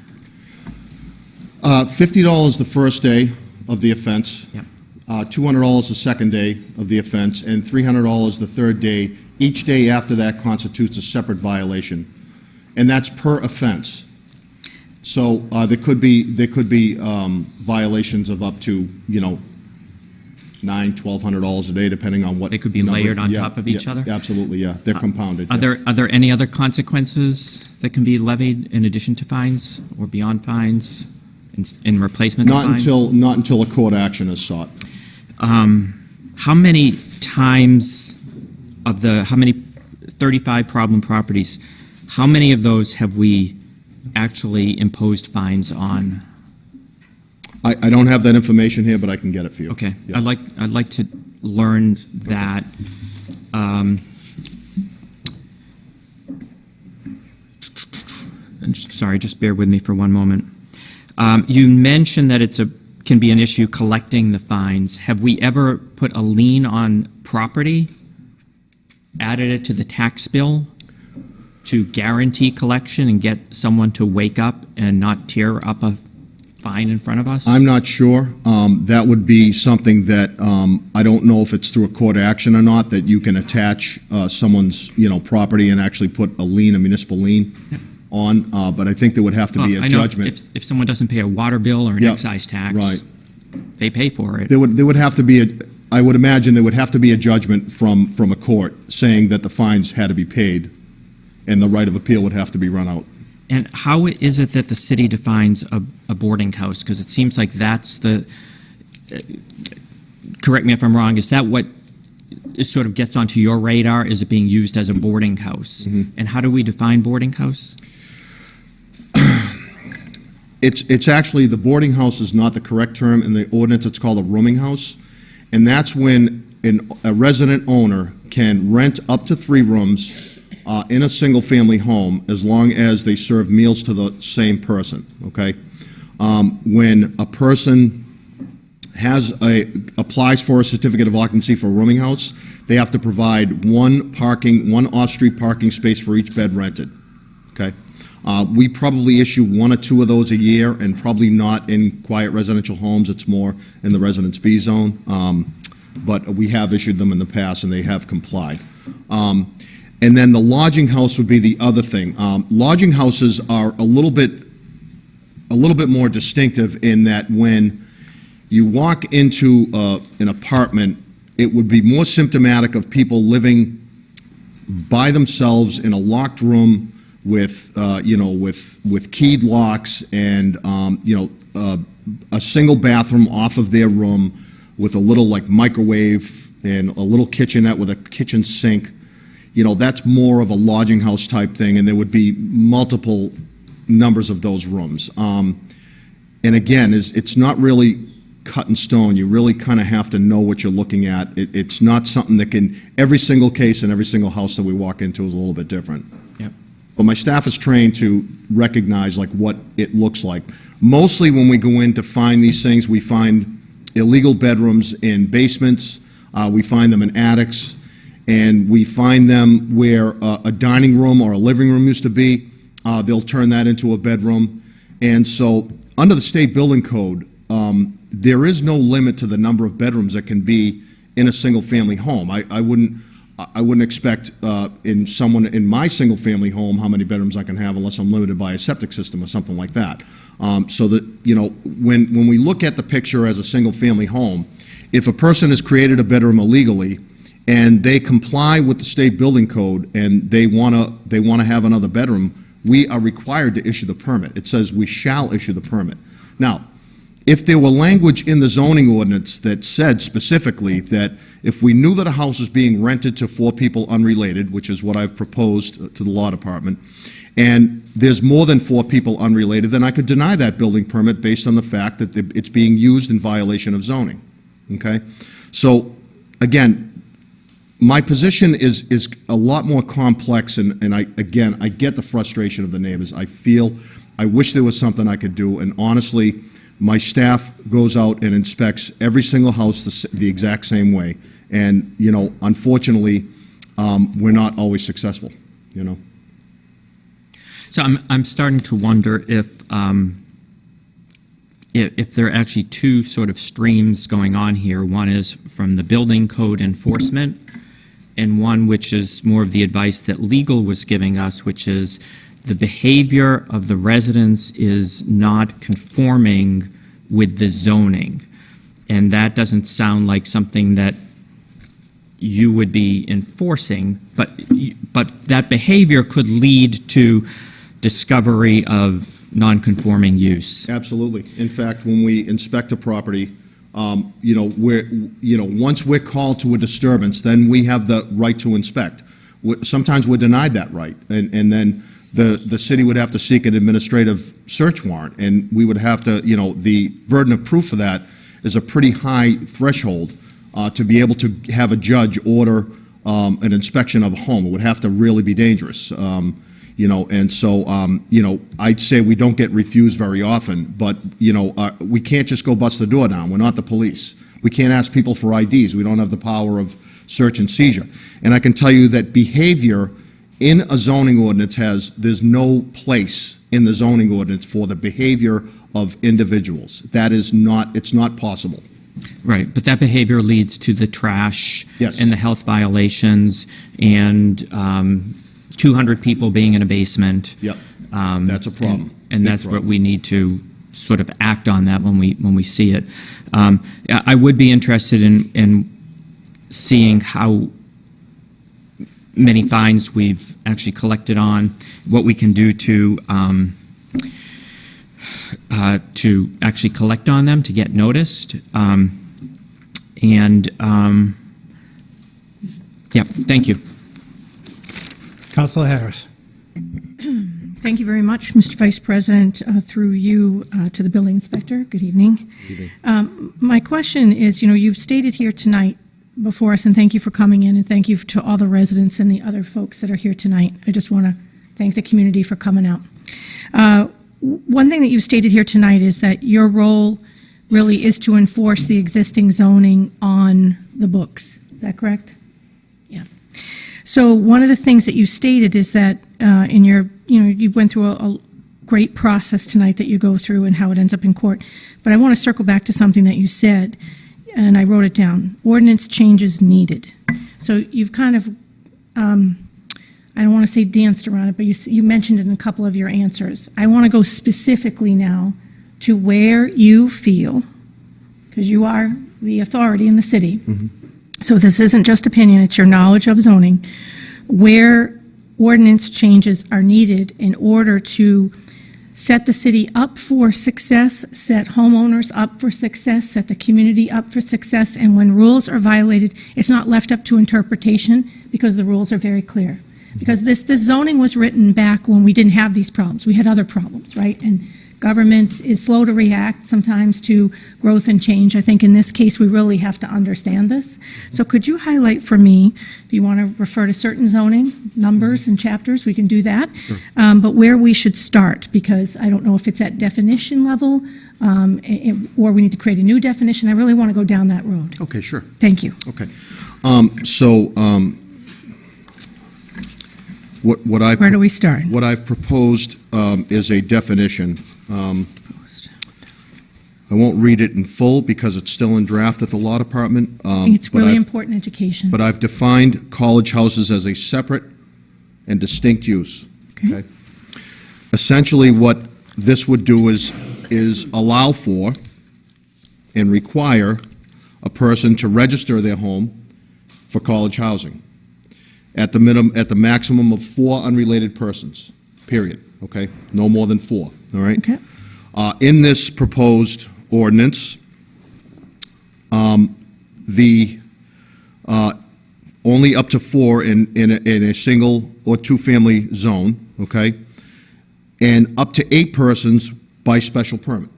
Uh, $50 the first day of the offense. Yep. Uh, $200 the second day of the offense, and $300 the third day. Each day after that constitutes a separate violation. And that's per offense. So uh, there could be, there could be um, violations of up to, you know, nine, $1,200 a day, depending on what. They could be number- layered on yeah, top of each yeah, other? Absolutely, yeah. They're compounded. Are yeah. there, are there any other consequences that can be levied in addition to fines or beyond fines in, in replacement of Not fines? until, not until a court action is sought. Um, how many times of the, how many, 35 problem properties, how many of those have we actually imposed fines on? I, I don't have that information here, but I can get it for you. Okay, Yeah. I'd like, I'd like to learn that. Um, and just- Sorry, just bear with me for one moment. Um, You mentioned that it's a, can be an issue collecting the fines. Have we ever put a lien on property, added it to the tax bill to guarantee collection and get someone to wake up and not tear up a fine in front of us? I'm not sure. Um, That would be something that, um, I don't know if it's through a court action or not, that you can attach uh, someone's, you know, property and actually put a lien, a municipal lien on, uh, but I think there would have to be Well, a I know judgment. If, if someone doesn't pay a water bill or an Yeah, excise tax, right. they pay for it. There would, there would have to be, a. I would imagine there would have to be a judgment from, from a court saying that the fines had to be paid, and the right of appeal would have to be run out. And how is it that the city defines a, a boarding house? Because it seems like that's the, uh, correct me if I'm wrong, is that what is sort of gets onto your radar? Is it being used as a boarding house? Mm-hmm. And how do we define boarding house? It's, it's actually, the boarding house is not the correct term. In the ordinance, it's called a rooming house. And that's when an, a resident owner can rent up to three rooms uh, in a single-family home as long as they serve meals to the same person, okay? Um, When a person has a, applies for a certificate of occupancy for a rooming house, they have to provide one parking, one off-street parking space for each bed rented, okay? Uh, We probably issue one or two of those a year, and probably not in quiet residential homes, it's more in the Residence B zone. Um, But we have issued them in the past, and they have complied. Um, And then the lodging house would be the other thing. Um, Lodging houses are a little bit, a little bit more distinctive in that when you walk into uh, an apartment, it would be more symptomatic of people living by themselves in a locked room with, uh, you know, with, with keyed locks and, um, you know, uh, a single bathroom off of their room with a little like microwave and a little kitchenette with a kitchen sink. You know, that's more of a lodging house type thing, and there would be multiple numbers of those rooms. Um, and again, is it's not really cut in stone. You really kind of have to know what you're looking at. It, it's not something that can, every single case and every single house that we walk into is a little bit different. Yep. But my staff is trained to recognize like what it looks like. Mostly when we go in to find these things, we find illegal bedrooms in basements, uh, we find them in attics, and we find them where uh, a dining room or a living room used to be. Uh, they'll turn that into a bedroom. And so, under the state building code, um, there is no limit to the number of bedrooms that can be in a single-family home. I, I wouldn't, I wouldn't expect uh, in someone in my single-family home how many bedrooms I can have unless I'm limited by a septic system or something like that. Um, so that you know, when when we look at the picture as a single-family home, if a person has created a bedroom illegally and they comply with the state building code and they want to they want to have another bedroom, we are required to issue the permit. It says we shall issue the permit. Now, if there were language in the zoning ordinance that said specifically that if we knew that a house was being rented to four people unrelated, which is what I've proposed uh, to the law department, and there's more than four people unrelated, then I could deny that building permit based on the fact that it's being used in violation of zoning. Okay? So, again, my position is, is a lot more complex, and, and I, again, I get the frustration of the neighbors. I feel, I wish there was something I could do, and honestly, my staff goes out and inspects every single house the, the exact same way. And, you know, unfortunately, um, we're not always successful, you know? So I'm, I'm starting to wonder if, um, if, if there are actually two sort of streams going on here. One is from the building code enforcement, and one which is more of the advice that legal was giving us, which is the behavior of the residents is not conforming with the zoning. And that doesn't sound like something that you would be enforcing, but, but that behavior could lead to discovery of non-conforming use. Absolutely. In fact, when we inspect a property, you know, we're, you know, once we're called to a disturbance, then we have the right to inspect. Sometimes we're denied that right, and, and then the, the city would have to seek an administrative search warrant, and we would have to, you know, the burden of proof for that is a pretty high threshold uh, to be able to have a judge order um, an inspection of a home. It would have to really be dangerous. Um, you know, and so, um, you know, I'd say we don't get refused very often, but, you know, uh, we can't just go bust the door down. We're not the police. We can't ask people for IDs. We don't have the power of search and seizure. And I can tell you that behavior in a zoning ordinance has, there's no place in the zoning ordinance for the behavior of individuals. That is not, it's not possible. Right, but that behavior leads to the trash Yes. and the health violations and um, 200 people being in a basement. Yep. Um, That's a problem. And, and that's what we need to sort of act on that when we when we see it. Um, I I would be interested in in seeing how many fines we've actually collected on, what we can do to um, uh, to actually collect on them to get noticed. Um, and um, yeah, thank you. Councilor Harris. Thank you very much, Mr. Vice President, uh, through you uh, to the building inspector. Good evening. Um, My question is, you know, you've stated here tonight before us, and thank you for coming in, and thank you to all the residents and the other folks that are here tonight. I just want to thank the community for coming out. Uh, One thing that you've stated here tonight is that your role really is to enforce the existing zoning on the books. Is that correct? Yeah. So one of the things that you stated is that uh, in your, you know, you went through a, a great process tonight that you go through and how it ends up in court. But I want to circle back to something that you said, and I wrote it down. Ordinance changes needed. So you've kind of, um, I don't want to say danced around it, but you, you mentioned it in a couple of your answers. I want to go specifically now to where you feel, because you are the authority in the city, so this isn't just opinion, it's your knowledge of zoning, where ordinance changes are needed in order to set the city up for success, set homeowners up for success, set the community up for success, and when rules are violated, it's not left up to interpretation because the rules are very clear. Because this, this zoning was written back when we didn't have these problems. We had other problems, right? And government is slow to react sometimes to growth and change. I think in this case, we really have to understand this. So could you highlight for me, if you want to refer to certain zoning, numbers and chapters, we can do that. Um, But where we should start, because I don't know if it's at definition level, um, i- i- or we need to create a new definition. I really want to go down that road. Okay, sure. Thank you. Okay. Um, So, um, what what I... Where do we start? What I've proposed um, is a definition. Um, I won't read it in full because it's still in draft at the Law Department. I um, think it's but really I've- important education. But I've defined college houses as a separate and distinct use. Okay. Essentially, what this would do is, is allow for and require a person to register their home for college housing at the minimum, at the maximum of four unrelated persons. period, okay? No more than four, all right? Okay. Uh, In this proposed ordinance, um, the, uh, only up to four in, in, a, in a single or two-family zone, okay? And up to eight persons by special permit,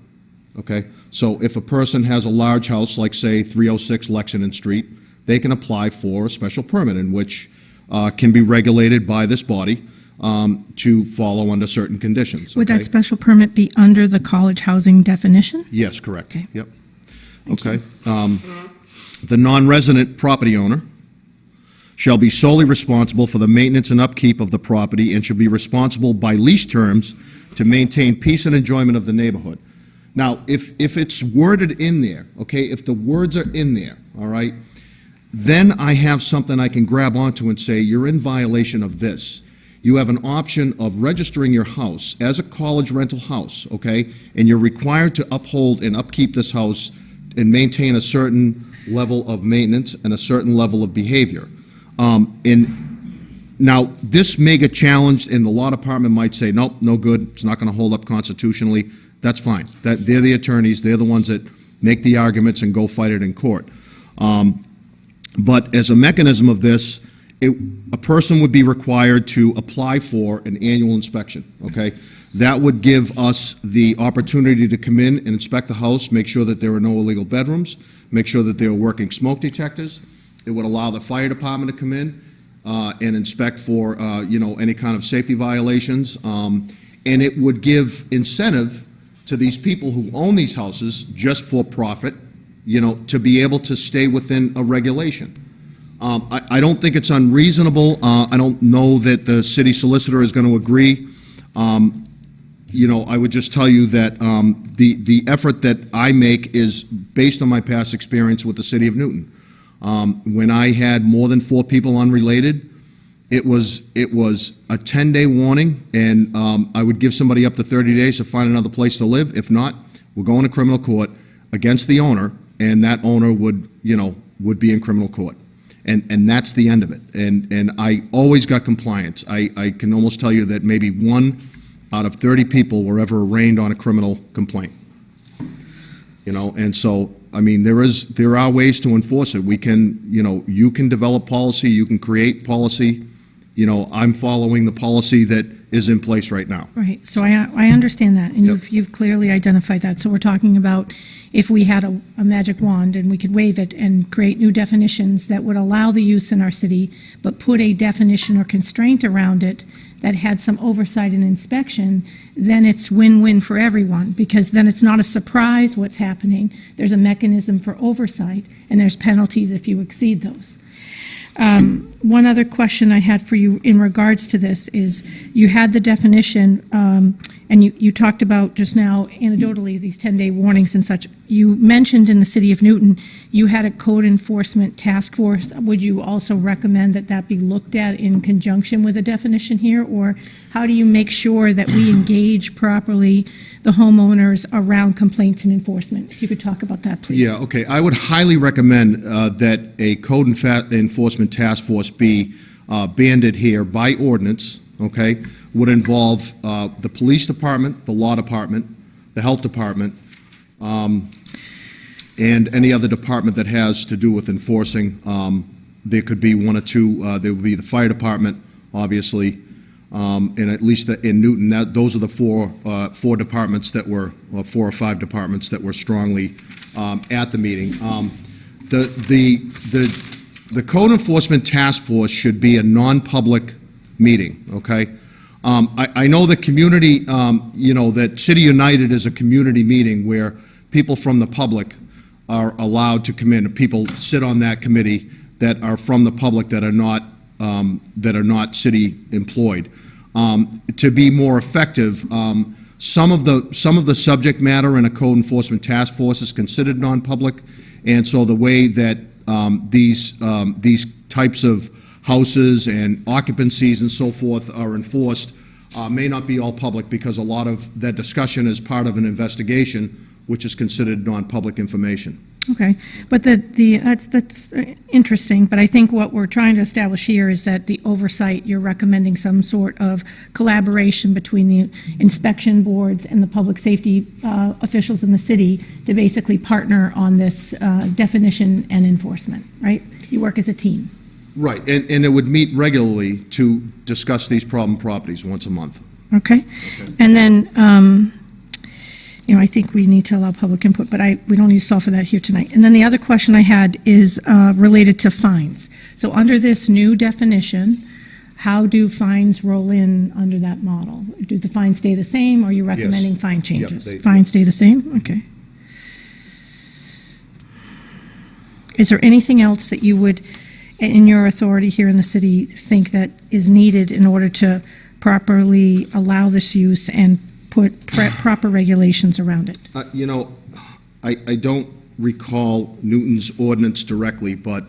okay? So if a person has a large house, like say 306 Lexington Street, they can apply for a special permit in which uh, can be regulated by this body um, to follow under certain conditions. Would okay? that special permit be under the college housing definition? Yes, correct. Yep. Okay. Um, The non-resident property owner shall be solely responsible for the maintenance and upkeep of the property and shall be responsible by lease terms to maintain peace and enjoyment of the neighborhood. Now, if, if it's worded in there, okay, if the words are in there, all right, then I have something I can grab onto and say, you're in violation of this. You have an option of registering your house as a college rental house, okay? And you're required to uphold and upkeep this house and maintain a certain level of maintenance and a certain level of behavior. Um, and now, this may get challenged, and the law department might say, nope, no good, it's not gonna hold up constitutionally. That's fine. That, they're the attorneys, they're the ones that make the arguments and go fight it in court. Um, but as a mechanism of this, it, a person would be required to apply for an annual inspection, okay? That would give us the opportunity to come in and inspect the house, make sure that there are no illegal bedrooms, make sure that there are working smoke detectors. It would allow the fire department to come in uh, and inspect for, uh, you know, any kind of safety violations. Um, And it would give incentive to these people who own these houses just for profit, you know, to be able to stay within a regulation. Um, I, I don't think it's unreasonable. Uh, I don't know that the city solicitor is going to agree. Um, you know, I would just tell you that um, the, the effort that I make is based on my past experience with the city of Newton. Um, when I had more than four people unrelated, it was, it was a 10-day warning, and um, I would give somebody up to 30 days to find another place to live. If not, we're going to criminal court against the owner, and that owner would, you know, would be in criminal court. And, and that's the end of it. And, and I always got compliance. I, I can almost tell you that maybe one out of 30 people were ever arraigned on a criminal complaint. You know, and so, I mean, there is, there are ways to enforce it. We can, you know, you can develop policy, you can create policy. You know, I'm following the policy that is in place right now. Right, so I, I understand that, and you've, you've clearly identified that. So we're talking about if we had a, a magic wand and we could wave it and create new definitions that would allow the use in our city, but put a definition or constraint around it that had some oversight and inspection, then it's win-win for everyone, because then it's not a surprise what's happening. There's a mechanism for oversight, and there's penalties if you exceed those. Um, One other question I had for you in regards to this is, you had the definition, um, and you, you talked about just now anecdotally, these 10-day warnings and such. You mentioned in the city of Newton, you had a code enforcement task force. Would you also recommend that that be looked at in conjunction with a definition here? Or how do you make sure that we engage properly the homeowners around complaints and enforcement? If you could talk about that, please. Yeah, okay. I would highly recommend uh, that a code enforcement task force be uh, banded here by ordinance, okay? Would involve uh, the police department, the law department, the health department, um, and any other department that has to do with enforcing. Um, There could be one or two, uh, there would be the fire department, obviously, um, and at least in Newton, that, those are the four, uh, four departments that were, or four or five departments that were strongly um, at the meeting. Um, The, the, the, the code enforcement task force should be a non-public meeting, okay? Um, I, I know the community, um, you know, that City United is a community meeting where people from the public are allowed to come in, people sit on that committee that are from the public that are not, um, that are not city employed. Um, To be more effective, um, some of the, some of the subject matter in a code enforcement task force is considered non-public, and so the way that um, these, um, these types of houses and occupancies and so forth are enforced uh, may not be all public, because a lot of that discussion is part of an investigation, which is considered non-public information. Okay, but the, the, that's, that's uh, interesting, but I think what we're trying to establish here is that the oversight, you're recommending some sort of collaboration between the inspection boards and the public safety uh, officials in the city to basically partner on this uh, definition and enforcement, right? You work as a team. Right, and, and it would meet regularly to discuss these problem properties once a month. Okay? And then, um, you know, I think we need to allow public input, but I, we don't need to solve for that here tonight. And then the other question I had is uh, related to fines. So under this new definition, how do fines roll in under that model? Do the fines stay the same, or are you recommending fine Yep, changes? they- Fines stay the same? Okay. Is there anything else that you would, in your authority here in the city, think that is needed in order to properly allow this use and put pre- proper regulations around it? Uh, You know, I, I don't recall Newton's ordinance directly, but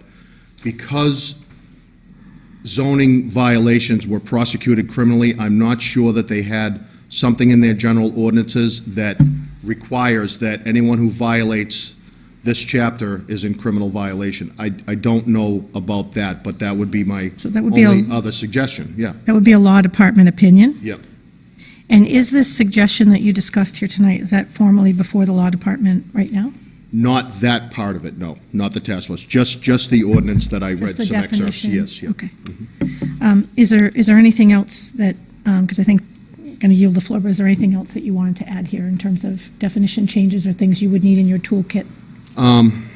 because zoning violations were prosecuted criminally, I'm not sure that they had something in their general ordinances that requires that anyone who violates this chapter is in criminal violation. I, I don't know about that, but that would be my that would be a- only other suggestion, yeah. That would be a law department opinion. Yep. And is this suggestion that you discussed here tonight, is that formally before the law department right now? Not that part of it, no, not the task force, just, just the ordinance that I Just read the some excerpts. definition? Yes, yeah. Okay. Um, Is there, is there anything else that, because I think, going to yield the floor, but is there anything else that you wanted to add here in terms of definition changes or things you would need in your toolkit? Um,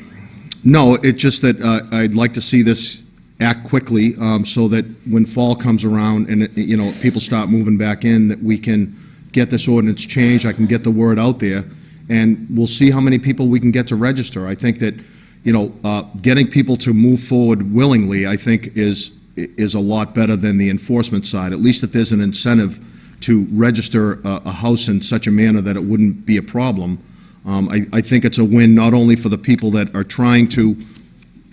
No, it's just that uh, I'd like to see this act quickly um, so that when fall comes around and, you know, people start moving back in, that we can get this ordinance changed, I can get the word out there, and we'll see how many people we can get to register. I think that, you know, uh, getting people to move forward willingly, I think, is, is a lot better than the enforcement side. At least if there's an incentive to register a, a house in such a manner that it wouldn't be a problem, um, I, I think it's a win not only for the people that are trying to,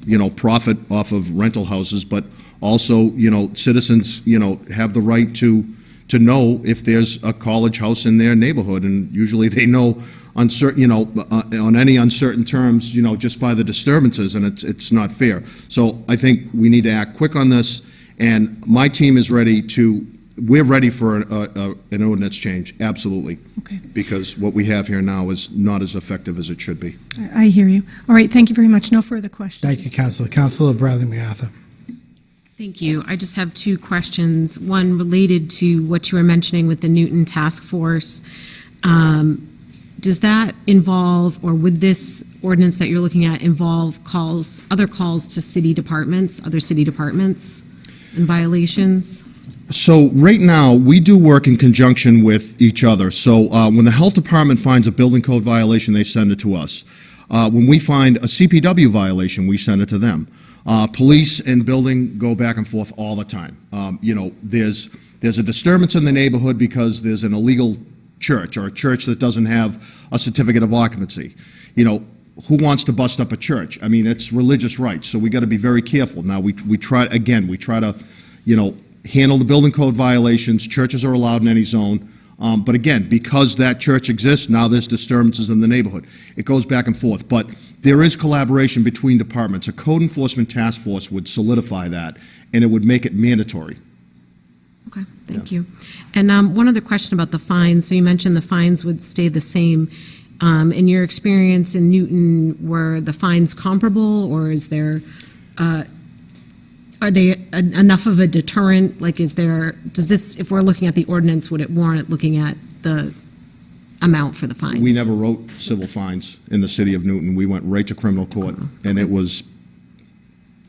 you know, profit off of rental houses, but also, you know, citizens, you know, have the right to, to know if there's a college house in their neighborhood, and usually they know uncertain, you know, uh, on any uncertain terms, you know, just by the disturbances, and it's, it's not fair. So I think we need to act quick on this, and my team is ready to, we're ready for a, a, an ordinance change, absolutely. Okay. Because what we have here now is not as effective as it should be. I I hear you. All right, thank you very much. No further questions. Thank you, Councilor. Councilor Bradley MacArthur. Thank you. I just have two questions. One related to what you were mentioning with the Newton Task Force. Um, Does that involve, or would this ordinance that you're looking at involve calls, other calls to city departments, other city departments and violations? So right now, we do work in conjunction with each other. So uh, when the health department finds a building code violation, they send it to us. Uh, When we find a CPW violation, we send it to them. Uh, Police and building go back and forth all the time. Um, You know, there's, there's a disturbance in the neighborhood because there's an illegal church or a church that doesn't have a certificate of occupancy. You know, who wants to bust up a church? I mean, it's religious rights, so we got to be very careful. Now, we, we try, again, we try to, you know, handle the building code violations. Churches are allowed in any zone. Um, but again, because that church exists, now there's disturbances in the neighborhood. It goes back and forth. But there is collaboration between departments. A code enforcement task force would solidify that, and it would make it mandatory. Okay, thank you. And um, one other question about the fines. So you mentioned the fines would stay the same. Um, In your experience in Newton, were the fines comparable, or is there, uh, are they en- enough of a deterrent? Like, is there, does this, if we're looking at the ordinance, would it warrant looking at the amount for the fines? We never wrote civil fines in the city of Newton. We went right to criminal court, and it was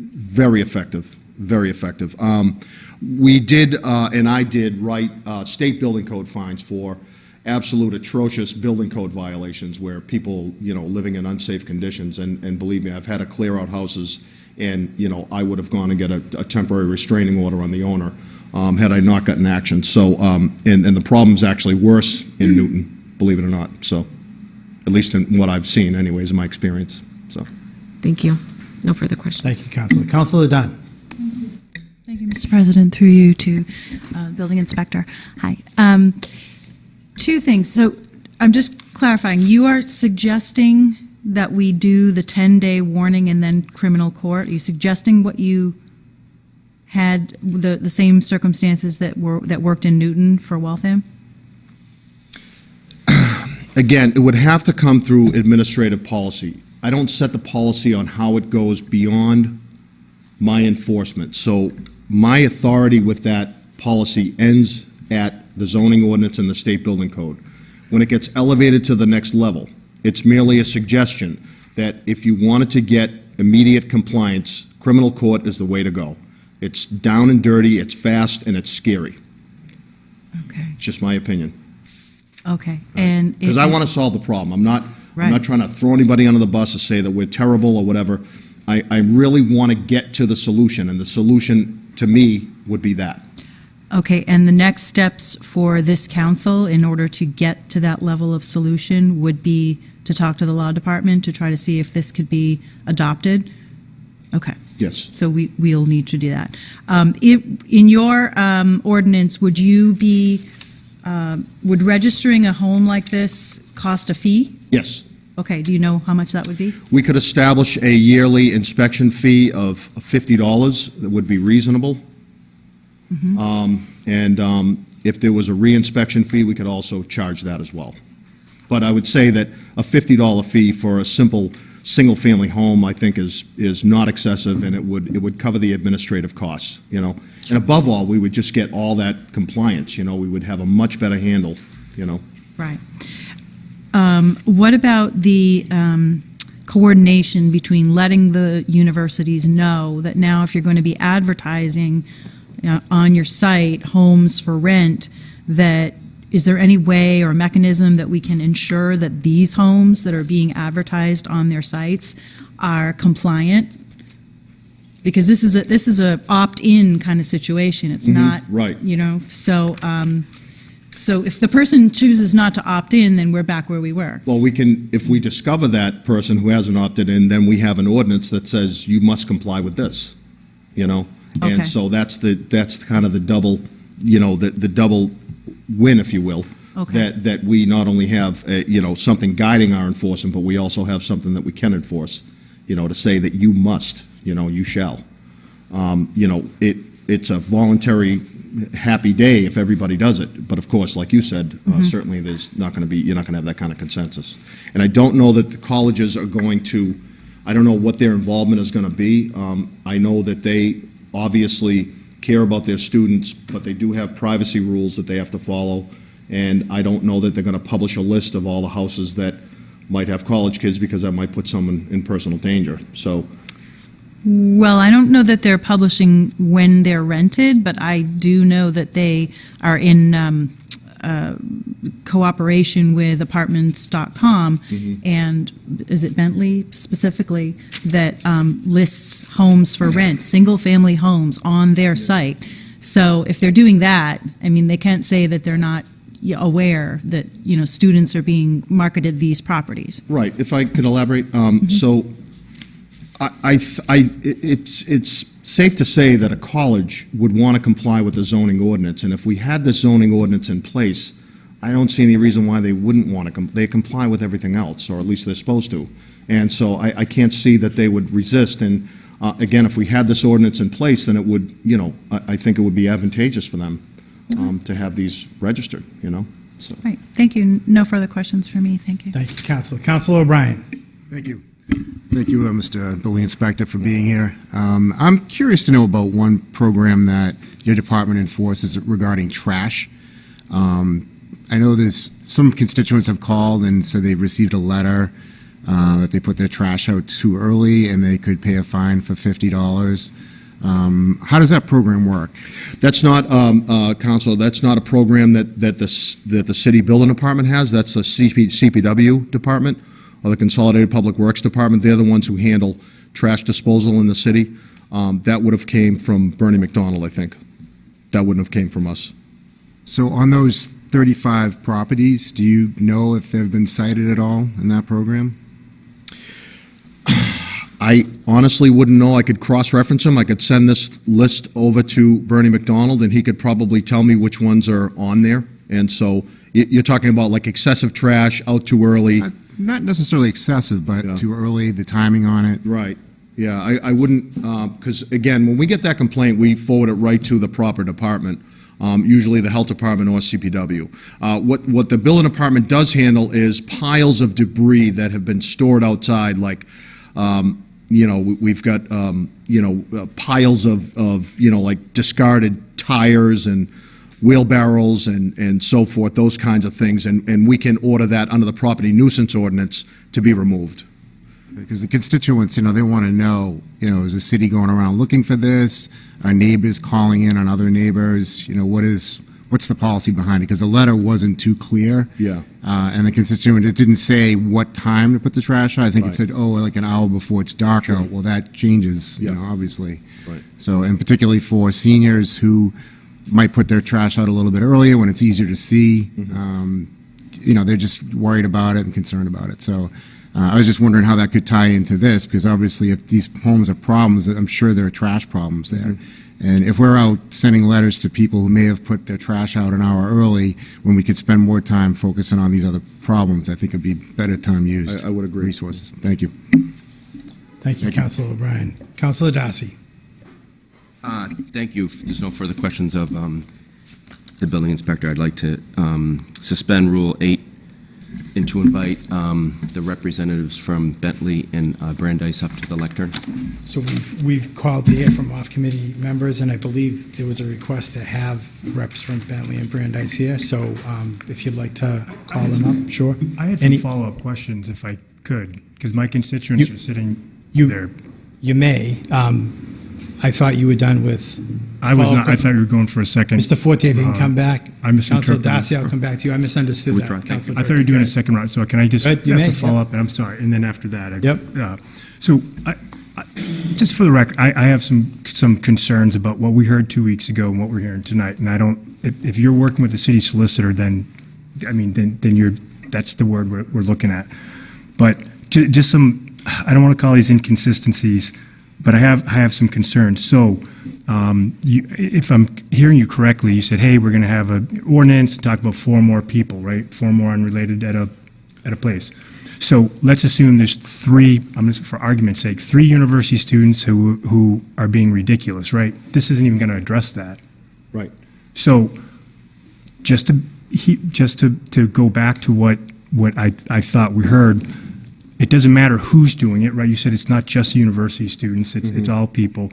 very effective, very effective. Um, We did, uh, and I did, write uh, state building code fines for absolute atrocious building code violations where people, you know, living in unsafe conditions, and, and believe me, I've had to clear out houses, and, you know, I would have gone and get a a temporary restraining order on the owner um, had I not gotten action. So, um, and, and the problem's actually worse in Newton, believe it or not, so, at least in what I've seen anyways, in my experience, so. Thank you. No further questions. Thank you, Councilor. Councilor Dunn. Thank you, Mr. President, through you to uh, Building Inspector. Hi. Um, Two things. So I'm just clarifying, you are suggesting that we do the 10-day warning and then criminal court? Are you suggesting what you had, the, the same circumstances that were, that worked in Newton for Waltham? Again, it would have to come through administrative policy. I don't set the policy on how it goes beyond my enforcement. So my authority with that policy ends at the zoning ordinance and the state building code. When it gets elevated to the next level, it's merely a suggestion that if you wanted to get immediate compliance, criminal court is the way to go. It's down and dirty, it's fast, and it's scary. Okay. It's just my opinion. Okay, and. Because I want to solve the problem. I'm not, I'm not trying to throw anybody under the bus or say that we're terrible or whatever. I, I really want to get to the solution, and the solution, to me, would be that. Okay, and the next steps for this council in order to get to that level of solution would be to talk to the law department to try to see if this could be adopted? Okay. Yes. So we, we'll need to do that. Um, if, in your, um, ordinance, would you be, um, would registering a home like this cost a fee? Yes. Okay, do you know how much that would be? We could establish a yearly inspection fee of $50 that would be reasonable. Mhm. Um, And um, if there was a reinspection fee, we could also charge that as well. But I would say that a $50 fee for a simple, single-family home, I think, is, is not excessive, and it would, it would cover the administrative costs, you know? And above all, we would just get all that compliance, you know? We would have a much better handle, you know? Right. Um, What about the um, coordination between letting the universities know that now if you're going to be advertising know, on your site, homes for rent, that, is there any way or mechanism that we can ensure that these homes that are being advertised on their sites are compliant? Because this is a, this is a opt-in kind of situation. It's Mhm, not. right. You know, so, um, so if the person chooses not to opt in, then we're back where we were. Well, we can, if we discover that person who hasn't opted in, then we have an ordinance that says you must comply with this, you know? Okay. And so that's the, that's the kind of the double, you know, the, the double win, if you will. Okay. That, that we not only have, uh, you know, something guiding our enforcement, but we also have something that we can enforce, you know, to say that you must, you know, you shall. Um, You know, it, it's a voluntary, happy day if everybody does it. But of course, like you said, uh, Mhm. certainly there's not going to be, you're not going to have that kind of consensus. And I don't know that the colleges are going to, I don't know what their involvement is going to be. Um, I know that they obviously care about their students, but they do have privacy rules that they have to follow. And I don't know that they're going to publish a list of all the houses that might have college kids because that might put someone in personal danger. So, Well, I don't know that they're publishing when they're rented, but I do know that they are in um, uh, cooperation with apartments.com Mhm. and is it Bentley specifically that um, lists homes for rent, single-family homes on their site. So if they're doing that, I mean, they can't say that they're not aware that, you know, students are being marketed these properties. Right, if I could elaborate, um, so I, I, th- I, it- it's, it's safe to say that a college would want to comply with the zoning ordinance, and if we had the zoning ordinance in place, I don't see any reason why they wouldn't want to, com- they comply with everything else, or at least they're supposed to. And so I, I can't see that they would resist, and uh, again, if we had this ordinance in place, then it would, you know, I, I think it would be advantageous for them um, to have these registered, you know, so. Right, thank you. No further questions for me, thank you. Thank you, Counselor. Counselor O'Brien. Thank you. Thank you, uh, Mr. Building Inspector, for being here. Um, I'm curious to know about one program that your department enforces regarding trash. Um, I know there's, some constituents have called and said they received a letter uh, that they put their trash out too early and they could pay a fine for $50. Um, How does that program work? That's not, um, uh, Council, that's not a program that, that the, that the city building department has. That's the CP, CPW department or the Consolidated Public Works Department. They're the ones who handle trash disposal in the city. Um, that would have came from Bernie McDonald, I think. That wouldn't have came from us. So on those 35 properties, do you know if they've been cited at all in that program? I honestly wouldn't know. I could cross-reference them. I could send this list over to Bernie McDonald, and he could probably tell me which ones are on there. And so you're talking about like excessive trash, out too early. Not necessarily excessive, but too early, the timing on it. Right. Yeah, I, I wouldn't, because again, when we get that complaint, we forward it right to the proper department, um, usually the health department or CPW. Uh, What, what the building department does handle is piles of debris that have been stored outside, like, um, you know, we- we've got, um, you know, uh, piles of, of, you know, like discarded tires and wheelbarrows and, and so forth, those kinds of things, and, and we can order that under the property nuisance ordinance to be removed. Because the constituents, you know, they want to know, you know, is the city going around looking for this? Are neighbors calling in on other neighbors? You know, what is, what's the policy behind it? Because the letter wasn't too clear. Yeah. Uh, and the constituent, it didn't say what time to put the trash out. I think Right. it said, oh, like an hour before it's dark out. Well, that changes, you know, obviously. Right. So, and particularly for seniors who might put their trash out a little bit earlier when it's easier to see. Mm-hmm. Um, you know, they're just worried about it and concerned about it. So uh, I was just wondering how that could tie into this, because obviously if these homes are problems, I'm sure there are trash problems there. And if we're out sending letters to people who may have put their trash out an hour early, when we could spend more time focusing on these other problems, I think it'd be better time used. I- I would agree. Resources. Thank you. Thank you, Councilor O'Brien. Councilor Darcy. Uh, Thank you. If there's no further questions of um, the building inspector, I'd like to um, suspend Rule 8 and to invite um, the representatives from Bentley and uh, Brandeis up to the lectern. So we've, we've called to hear from off-committee members, and I believe there was a request to have reps from Bentley and Brandeis here. So um, if you'd like to call them up, sure. I had some Any- follow-up questions if I could, because my constituents You- are sitting you- there. You may. Um, I thought you were done with. I was not, I thought you were going for a second. Mr. Forte, if you can Uh, come back. I misinterpreted. Councilor Darcy, I'll come back to you. I misunderstood Withdraw, that. thank Councilor I thought you were doing a Burke, second round, so can I just Good, you ask may, a follow yep. up? And I'm sorry, and then after that, I, Yep. uh, so I, I, just for the record, I, I have some some concerns about what we heard two weeks ago and what we're hearing tonight. And I don't, if, if you're working with the city solicitor, then, I mean, then then you're that's the word we're, we're looking at. But ju- just some, I don't want to call these inconsistencies, but I have I have some concerns. So. Um, you, if I'm hearing you correctly, you said, "Hey, we're going to have an ordinance talk about four more people, right? Four more unrelated at a at a place." So let's assume there's three. I'm just for argument's sake, three university students who who are being ridiculous, right? This isn't even going to address that. Right. So just to he, just to, to go back to what what I, I thought we heard, it doesn't matter who's doing it, right? You said it's not just university students; it's it's all people.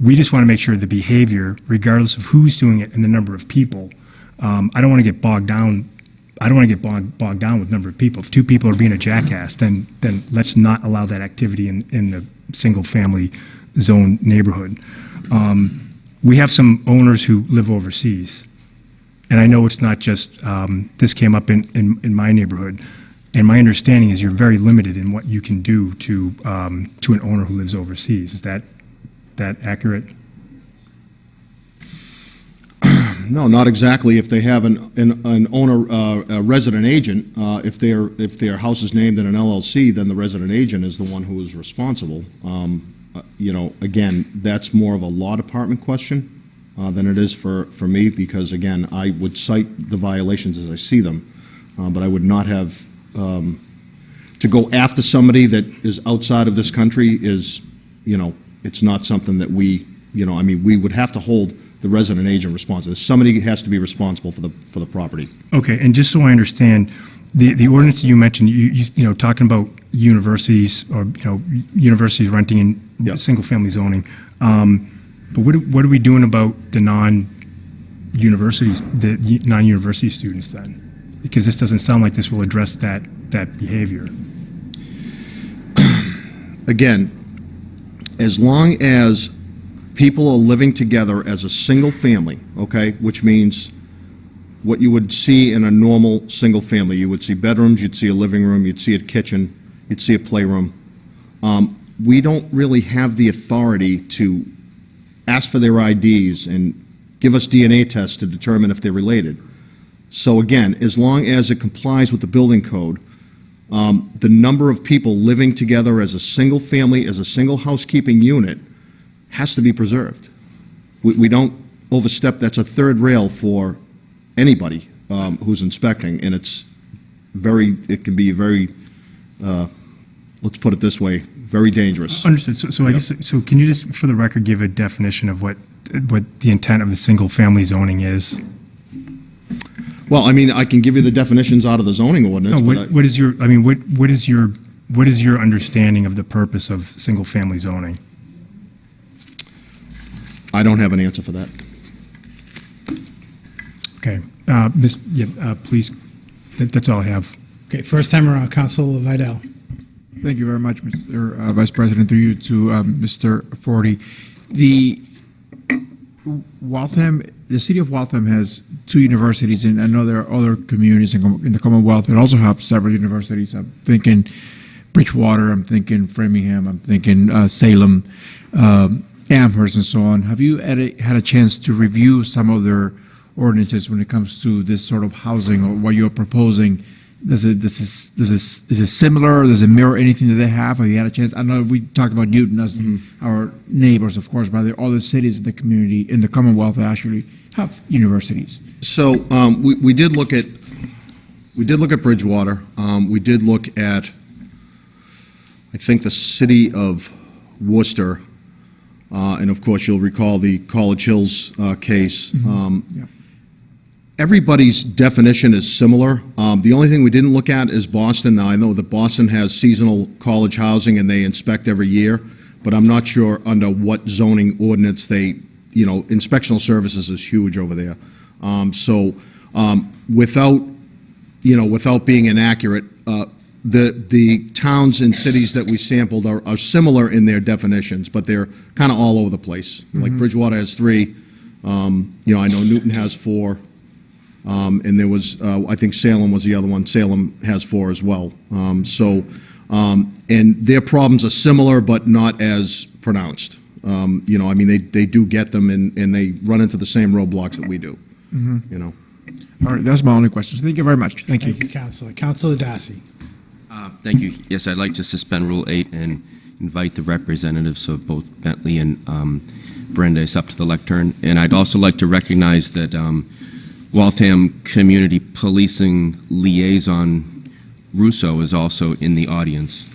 We just want to make sure the behavior, regardless of who's doing it and the number of people. Um, I don't want to get bogged down. I don't want to get bogged, bogged down with number of people. If two people are being a jackass, then then let's not allow that activity in in the single family zone neighborhood. Um, we have some owners who live overseas. And I know it's not just, um, this came up in, in, in my neighborhood. And my understanding is you're very limited in what you can do to, um, to an owner who lives overseas. Is that, that accurate? No, not exactly. If they have an, an, an owner, uh, a resident agent, uh, if their, if their house is named in an LLC, then the resident agent is the one who is responsible. Um, uh, You know, again, that's more of a law department question uh, than it is for, for me, because again, I would cite the violations as I see them, uh, but I would not have, um, to go after somebody that is outside of this country is, you know, it's not something that we, you know, I mean, we would have to hold the resident agent responsible. Somebody has to be responsible for the, for the property. Okay, and just so I understand, the, the ordinance that you mentioned, you, you, you know, talking about universities or, you know, universities renting in single-family zoning. Um, but what, are- what are we doing about the non-universities, the y- non-university students then? Because this doesn't sound like this will address that, that behavior. Again, as long as people are living together as a single family, okay, which means what you would see in a normal single family. You would see bedrooms, you'd see a living room, you'd see a kitchen, you'd see a playroom. Um, we don't really have the authority to ask for their IDs and give us DNA tests to determine if they're related. So again, as long as it complies with the building code, um, the number of people living together as a single family, as a single housekeeping unit, has to be preserved. We, we don't overstep, that's a third rail for anybody um, who's inspecting, and it's very, it can be very uh, let's put it this way, very dangerous. Understood. So, so I guess, so can you just, for the record, give a definition of what, what the intent of the single-family zoning is? Well, I mean, I can give you the definitions out of the zoning ordinance, No, but what, I- what is your, I mean, what, what is your, what is your understanding of the purpose of single-family zoning? I don't have an answer for that. Okay, uh, Ms., yeah, uh, please, that, that's all I have. Okay, first time around, Council Vidal. Thank you very much, Mr. uh, Vice President, through you to um, Mr. Forte. The Waltham, the city of Waltham has two universities, and I know there are other communities in, in the Commonwealth that also have several universities. I'm thinking Bridgewater, I'm thinking Framingham, I'm thinking uh, Salem, um, Amherst, and so on. Have you had a, had a chance to review some of their ordinances when it comes to this sort of housing or what you're proposing? Does it this is this is is it similar? Does it mirror anything that they have? Have you had a chance? I know we talked about Newton as our neighbors, of course, but there are other cities in the community in the Commonwealth that actually have universities. So um, we, we did look at, we did look at Bridgewater. Um, We did look at, I think, the city of Worcester. Uh, And of course, you'll recall the College Hills uh, case. Um, Everybody's definition is similar. Um, The only thing we didn't look at is Boston. Now, I know that Boston has seasonal college housing and they inspect every year, but I'm not sure under what zoning ordinance they, you know, inspectional services is huge over there. Um, So um, without, you know, without being inaccurate, uh, the, the towns and cities that we sampled are, are similar in their definitions, but they're kind of all over the place. Like Mhm. Bridgewater has three, um, you know, I know Newton has four, and there was, uh, I think Salem was the other one. Salem has four as well. Um, So, um, and their problems are similar, but not as pronounced. Um, You know, I mean, they, they do get them, and, and they run into the same roadblocks that we do, Mhm. you know? All right, that's my only question. Thank you very much. Thank you. Thank you, Councilor. Councilor Darcy. Uh, Thank you. Yes, I'd like to suspend Rule 8 and invite the representatives of both Bentley and um, Brandeis up to the lectern. And I'd also like to recognize that um, Waltham Community Policing Liaison Russo is also in the audience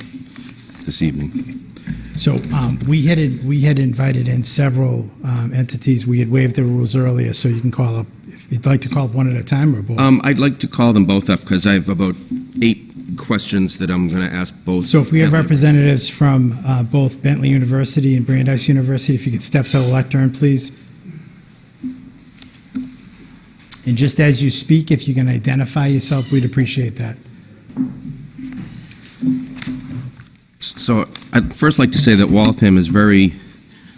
this evening. So um, we had, we had invited in several um, entities. We had waived the rules earlier, so you can call up, if you'd like to call up one at a time or both. Um, I'd like to call them both up because I have about eight questions that I'm going to ask both. So if we have representatives from uh, both Bentley University and Brandeis University, if you could step to the lectern, please. And just as you speak, if you can identify yourself, we'd appreciate that. So I'd first like to say that Waltham is very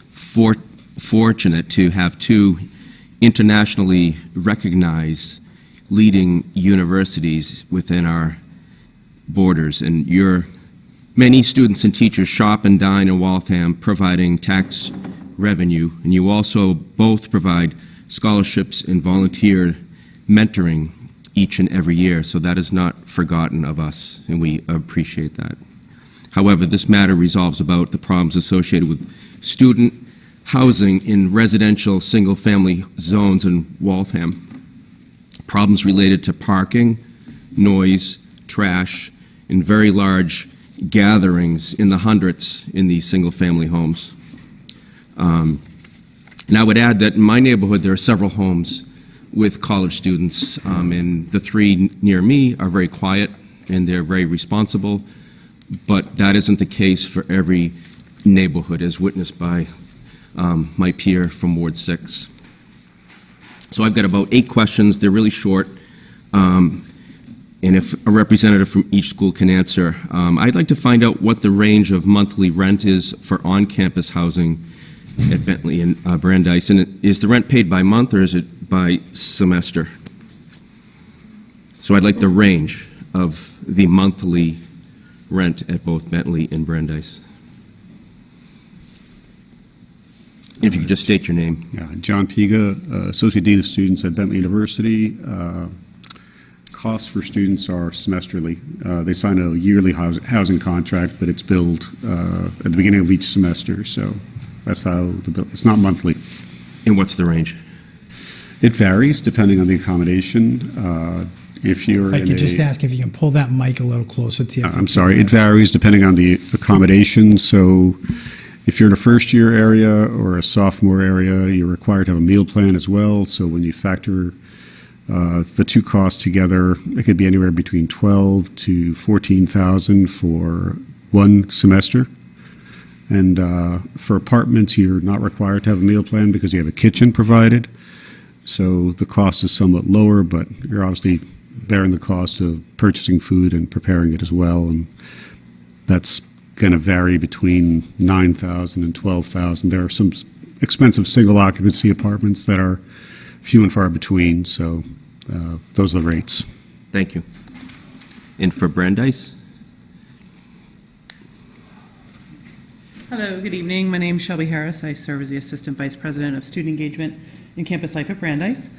for, fortunate to have two internationally recognized leading universities within our borders. And your many students and teachers shop and dine in Waltham, providing tax revenue. And you also both provide scholarships and volunteer mentoring each and every year. So that is not forgotten of us, and we appreciate that. However, this matter resolves about the problems associated with student housing in residential single-family zones in Waltham. Problems related to parking, noise, trash, and very large gatherings in the hundreds in these single-family homes. Um, And I would add that in my neighborhood, there are several homes with college students, um, and the three near me are very quiet and they're very responsible, but that isn't the case for every neighborhood, as witnessed by um, my peer from Ward 6. So I've got about eight questions. They're really short. Um, and if a representative from each school can answer, um, I'd like to find out what the range of monthly rent is for on-campus housing at Bentley and uh, Brandeis. And is the rent paid by month or is it by semester? So I'd like the range of the monthly rent at both Bentley and Brandeis. If you could just state your name. Yeah, John Piga, uh, Associate Dean of Students at Bentley University. Uh, Costs for students are semesterly. Uh, They sign a yearly housing contract, but it's billed uh, at the beginning of each semester, so that's how the bill, it's not monthly. And what's the range? It varies depending on the accommodation. Uh, If you're If I in could just ask if you can pull that mic a little closer to you. I'm sorry, it varies depending on the accommodation. So if you're in a first-year area or a sophomore area, you're required to have a meal plan as well. So when you factor uh, the two costs together, it could be anywhere between 12 to 14,000 for one semester. And uh, for apartments, you're not required to have a meal plan because you have a kitchen provided. So the cost is somewhat lower, but you're obviously bearing the cost of purchasing food and preparing it as well. And that's going to vary between 9,000 and 12,000. There are some expensive single occupancy apartments that are few and far between. So uh, those are the rates. Thank you. And for Brandeis? Hello, good evening. My name is Shelby Harris. I serve as the Assistant Vice President of Student Engagement and Campus Life at Brandeis.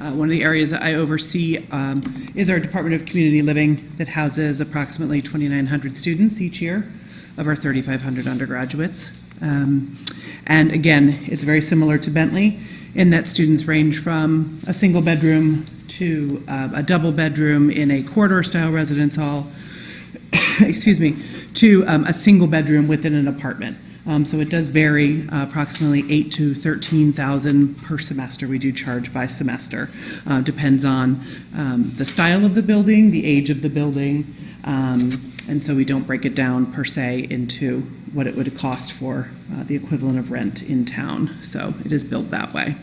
Uh, One of the areas that I oversee um, is our Department of Community Living that houses approximately 2,900 students each year of our 3,500 undergraduates. Um, And again, it's very similar to Bentley in that students range from a single bedroom to uh, a double bedroom in a corridor-style residence hall, excuse me, to um, a single bedroom within an apartment. Um, so it does vary uh, approximately eight to thirteen thousand per semester. We do charge by semester. Uh, depends on um, the style of the building, the age of the building, um, and so we don't break it down per se into what it would cost for uh, the equivalent of rent in town. So it is built that way.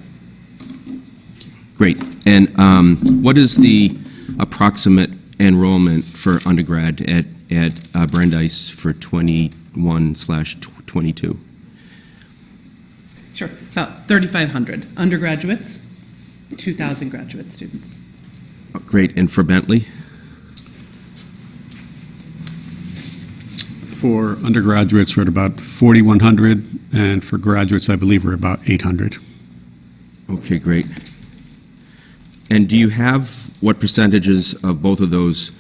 Great. And um, what is the approximate enrollment for undergrad at, at uh, Brandeis for 21 slash 22? Sure, about thirty-five hundred undergraduates, two thousand graduate students. Great. And for Bentley? For undergraduates, we're at about 4,100, and for graduates, I believe we're about 800. Okay, great. And do you have what percentages of both of those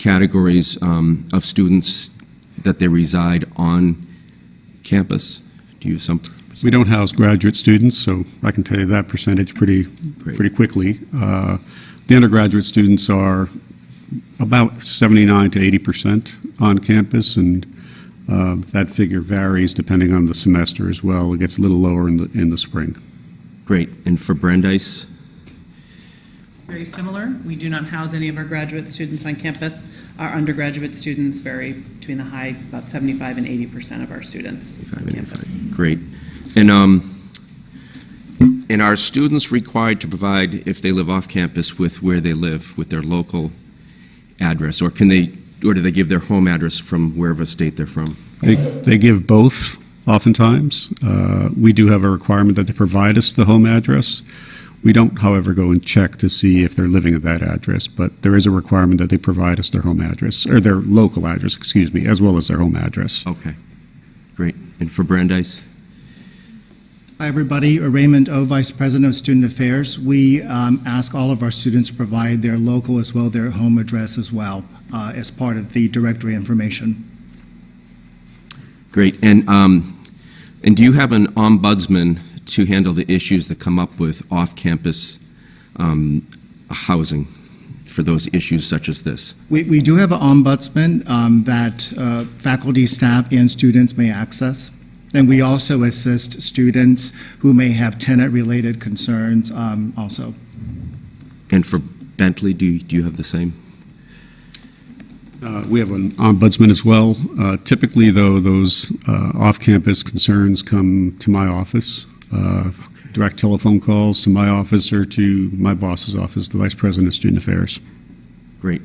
categories um, of students that they reside on campus? Do you have some? We don't house graduate students, so I can tell you that percentage pretty, pretty quickly. Uh, The undergraduate students are about 79 to 80 percent on campus, and uh, that figure varies depending on the semester as well. It gets a little lower in the, in the spring. Great. And for Brandeis? Very similar. We do not house any of our graduate students on campus. Our undergraduate students vary between the high, about 75 and 80 percent of our students on campus. Great. And, um, and are students required to provide, if they live off campus, with where they live, with their local address? Or can they, or do they give their home address from wherever state they're from? They, they give both oftentimes. Uh, We do have a requirement that they provide us the home address. We don't, however, go and check to see if they're living at that address, but there is a requirement that they provide us their home address, or their local address, excuse me, as well as their home address. Okay. Great. And for Brandeis? Hi, everybody. Raymond Ou, Vice President of Student Affairs. We um, ask all of our students to provide their local as well their home address as well uh, as part of the directory information. Great. And, um, and do you have an ombudsman to handle the issues that come up with off-campus um, housing for those issues such as this? We, we do have an ombudsman um, that uh, faculty, staff, and students may access. And we also assist students who may have tenant-related concerns um, also. And for Bentley, do you, do you have the same? Uh, We have an ombudsman as well. Uh, Typically, though, those uh, off-campus concerns come to my office, uh, direct telephone calls to my office or to my boss's office, the Vice President of Student Affairs. Great.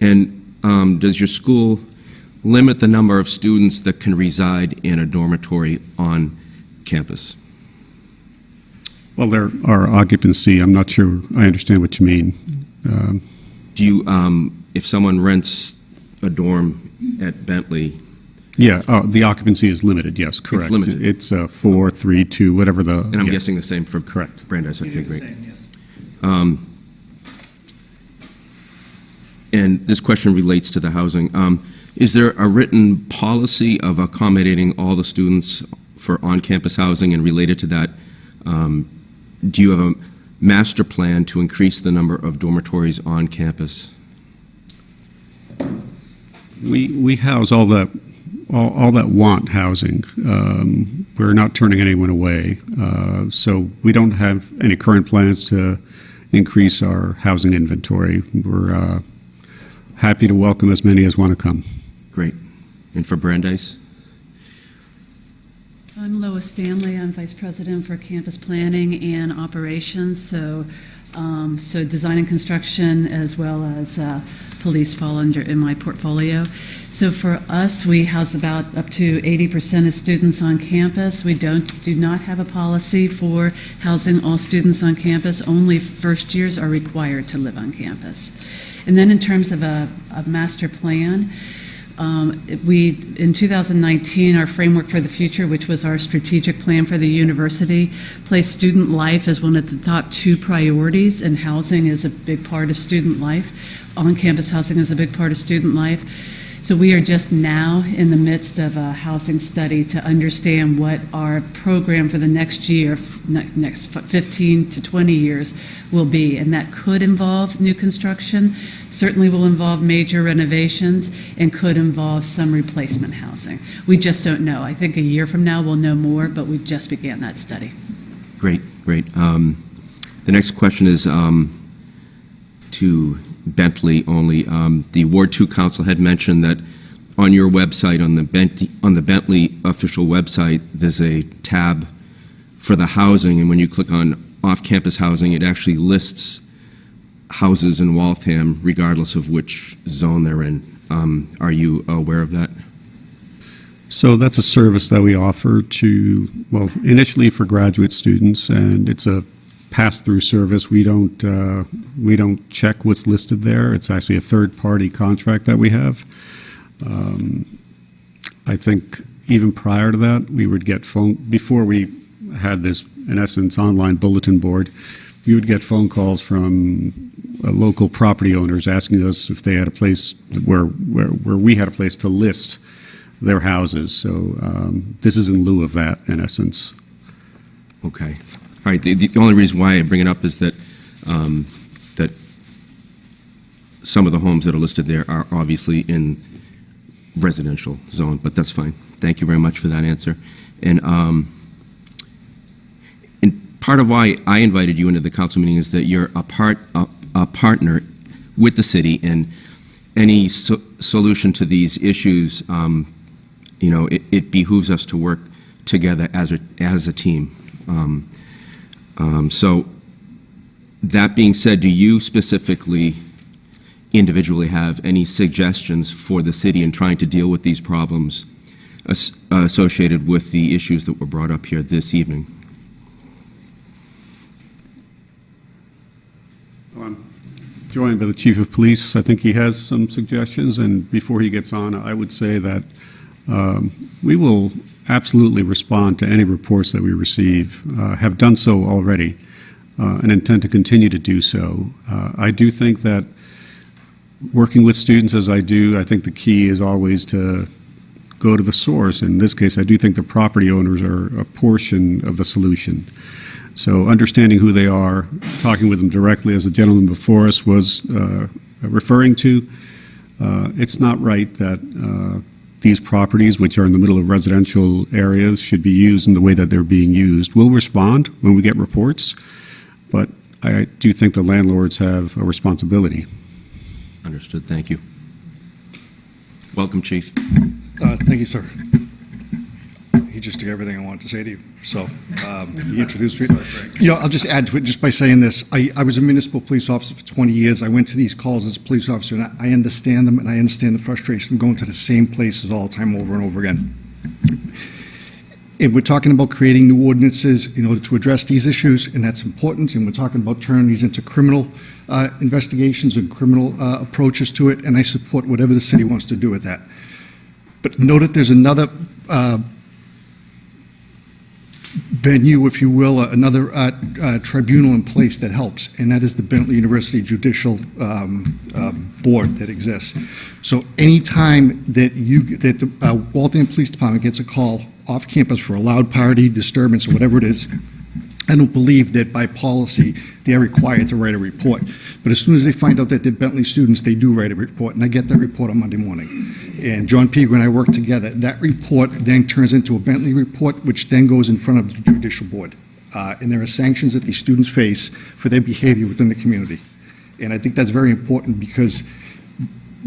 And um, does your school limit the number of students that can reside in a dormitory on campus? Well, there are occupancy, I'm not sure I understand what you mean. Um, Do you, um, if someone rents a dorm at Bentley, Yeah, uh, the occupancy is limited, yes, correct. It's limited. It's uh, four, three, two, whatever the. and I'm yeah. guessing the same for Correct. Brandeis, okay, It is the great. same, yes. Um, And this question relates to the housing. Um, Is there a written policy of accommodating all the students for on-campus housing? And related to that, um, do you have a master plan to increase the number of dormitories on campus? We, we house all that, all, all that want housing. Um, we're not turning anyone away. Uh, so we don't have any current plans to increase our housing inventory. We're uh, happy to welcome as many as want to come. Great. And for Brandeis? So I'm Lois Stanley. I'm Vice President for Campus Planning and Operations. So, um, so design and construction as well as uh, police fall under in my portfolio. So for us, we house about up to 80% of students on campus. We don't do not have a policy for housing all students on campus. Only first years are required to live on campus. And then in terms of a, a master plan, um, We, in 2019, our framework for the future, which was our strategic plan for the university, placed student life as one of the top two priorities, and housing is a big part of student life. On-campus housing is a big part of student life. So we are just now in the midst of a housing study to understand what our program for the next year, next 15 to 20 years will be. And that could involve new construction, certainly will involve major renovations, and could involve some replacement housing. We just don't know. I think a year from now we'll know more, but we just began that study. Great, great. Um, The next question is um, to Bentley only. Um, The Ward 2 Council had mentioned that on your website, on the Bentley, on the Bentley official website, there's a tab for the housing, and when you click on off-campus housing, it actually lists houses in Waltham regardless of which zone they're in. Um, Are you aware of that? So that's a service that we offer to, well, initially for graduate students, and it's a pass-through service. We don't, uh, we don't check what's listed there. It's actually a third-party contract that we have. Um, I think even prior to that, we would get phone, before we had this, in essence, online bulletin board, we would get phone calls from uh, local property owners asking us if they had a place where, where, where we had a place to list their houses. So um, this is in lieu of that, in essence. Okay. All right, the, the only reason why I bring it up is that, um, that some of the homes that are listed there are obviously in residential zone, but that's fine. Thank you very much for that answer. And, um, and part of why I invited you into the council meeting is that you're a part, a, a partner with the city, and any so- solution to these issues, um, you know, it, it behooves us to work together as a, as a team. Um, So, that being said, do you specifically, individually, have any suggestions for the city in trying to deal with these problems as- associated with the issues that were brought up here this evening? joined by the chief of police. I think he has some suggestions, and before he gets on, I would say that um, we will absolutely respond to any reports that we receive, uh, have done so already, uh, and intend to continue to do so. Uh, I do think that working with students as I do, I think the key is always to go to the source. In this case, I do think the property owners are a portion of the solution. So understanding who they are, talking with them directly, as the gentleman before us was uh, referring to, uh, it's not right that uh, these properties, which are in the middle of residential areas, should be used in the way that they're being used. We'll respond when we get reports, but I do think the landlords have a responsibility. Understood, thank you. Welcome, chief. Uh, Thank you, sir. He just took everything I wanted to say to you, so um, he introduced me. You know, I'll just add to it just by saying this. I I was a municipal police officer for 20 years. I went to these calls as a police officer, and I I understand them, and I understand the frustration of going to the same places all the time over and over again. And we're talking about creating new ordinances in order to address these issues, and that's important. And we're talking about turning these into criminal uh, investigations and criminal uh, approaches to it, and I support whatever the city wants to do with that. But note that there's another uh, venue, if you will, another uh, uh, tribunal in place that helps, and that is the Bentley University Judicial um, uh, Board that exists. So anytime that you, that the uh, Waltham Police Department gets a call off campus for a loud party, disturbance, or whatever it is, I don't believe that by policy, they're required to write a report. But as soon as they find out that they're Bentley students, they do write a report, and I get that report on Monday morning. And John Piga and I work together. That report then turns into a Bentley report, which then goes in front of the judicial board. Uh, And there are sanctions that these students face for their behavior within the community. And I think that's very important because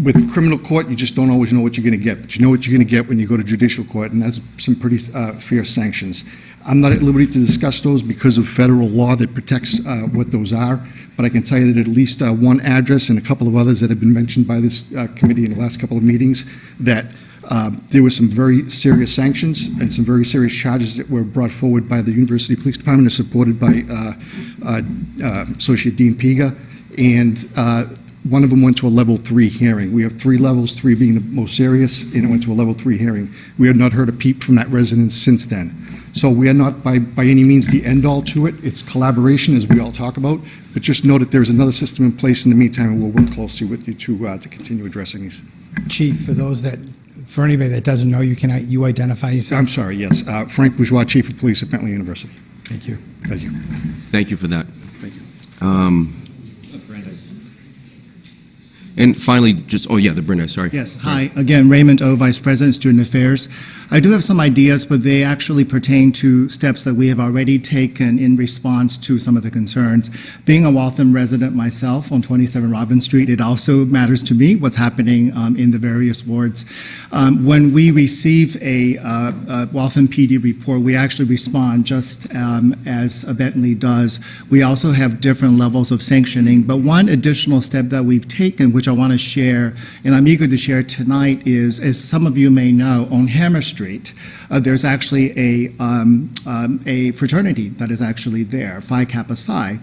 with criminal court, you just don't always know what you're going to get. But you know what you're going to get when you go to judicial court, and that's some pretty uh, fair sanctions. I'm not at liberty to discuss those because of federal law that protects uh, what those are, but I can tell you that at least uh, one address and a couple of others that have been mentioned by this uh, committee in the last couple of meetings, that uh, there were some very serious sanctions and some very serious charges that were brought forward by the University Police Department and supported by uh, uh, uh, Associate Dean Piga. And one of them went to a level three hearing. We have three levels, three being the most serious, and it went to a level three hearing. We have not heard a peep from that residence since then. So we are not by, by any means the end all to it. It's collaboration, as we all talk about, but just know that there's another system in place in the meantime, and we'll work closely with you to, uh, to continue addressing these. Chief, for those that, for anybody that doesn't know you, can you identify yourself? I'm sorry, yes. Uh, Frank Bourgeois, Chief of Police at Bentley University. Thank you. Thank you. Thank you for that. Thank you. Um, And finally, just, oh yeah, the Brenda, sorry. Yes, hi. Again, Raymond Ou, Vice President, Student Affairs. I do have some ideas, but they actually pertain to steps that we have already taken in response to some of the concerns. Being a Waltham resident myself on 27 Robin Street, it also matters to me what's happening um, in the various wards. Um, When we receive a uh, a Waltham PD report, we actually respond just um, as Bentley does. We also have different levels of sanctioning, but one additional step that we've taken, which I want to share, and I'm eager to share tonight, is, as some of you may know, on Hammer Street, uh, there's actually a, um, um, a fraternity that is actually there, Phi Kappa Psi.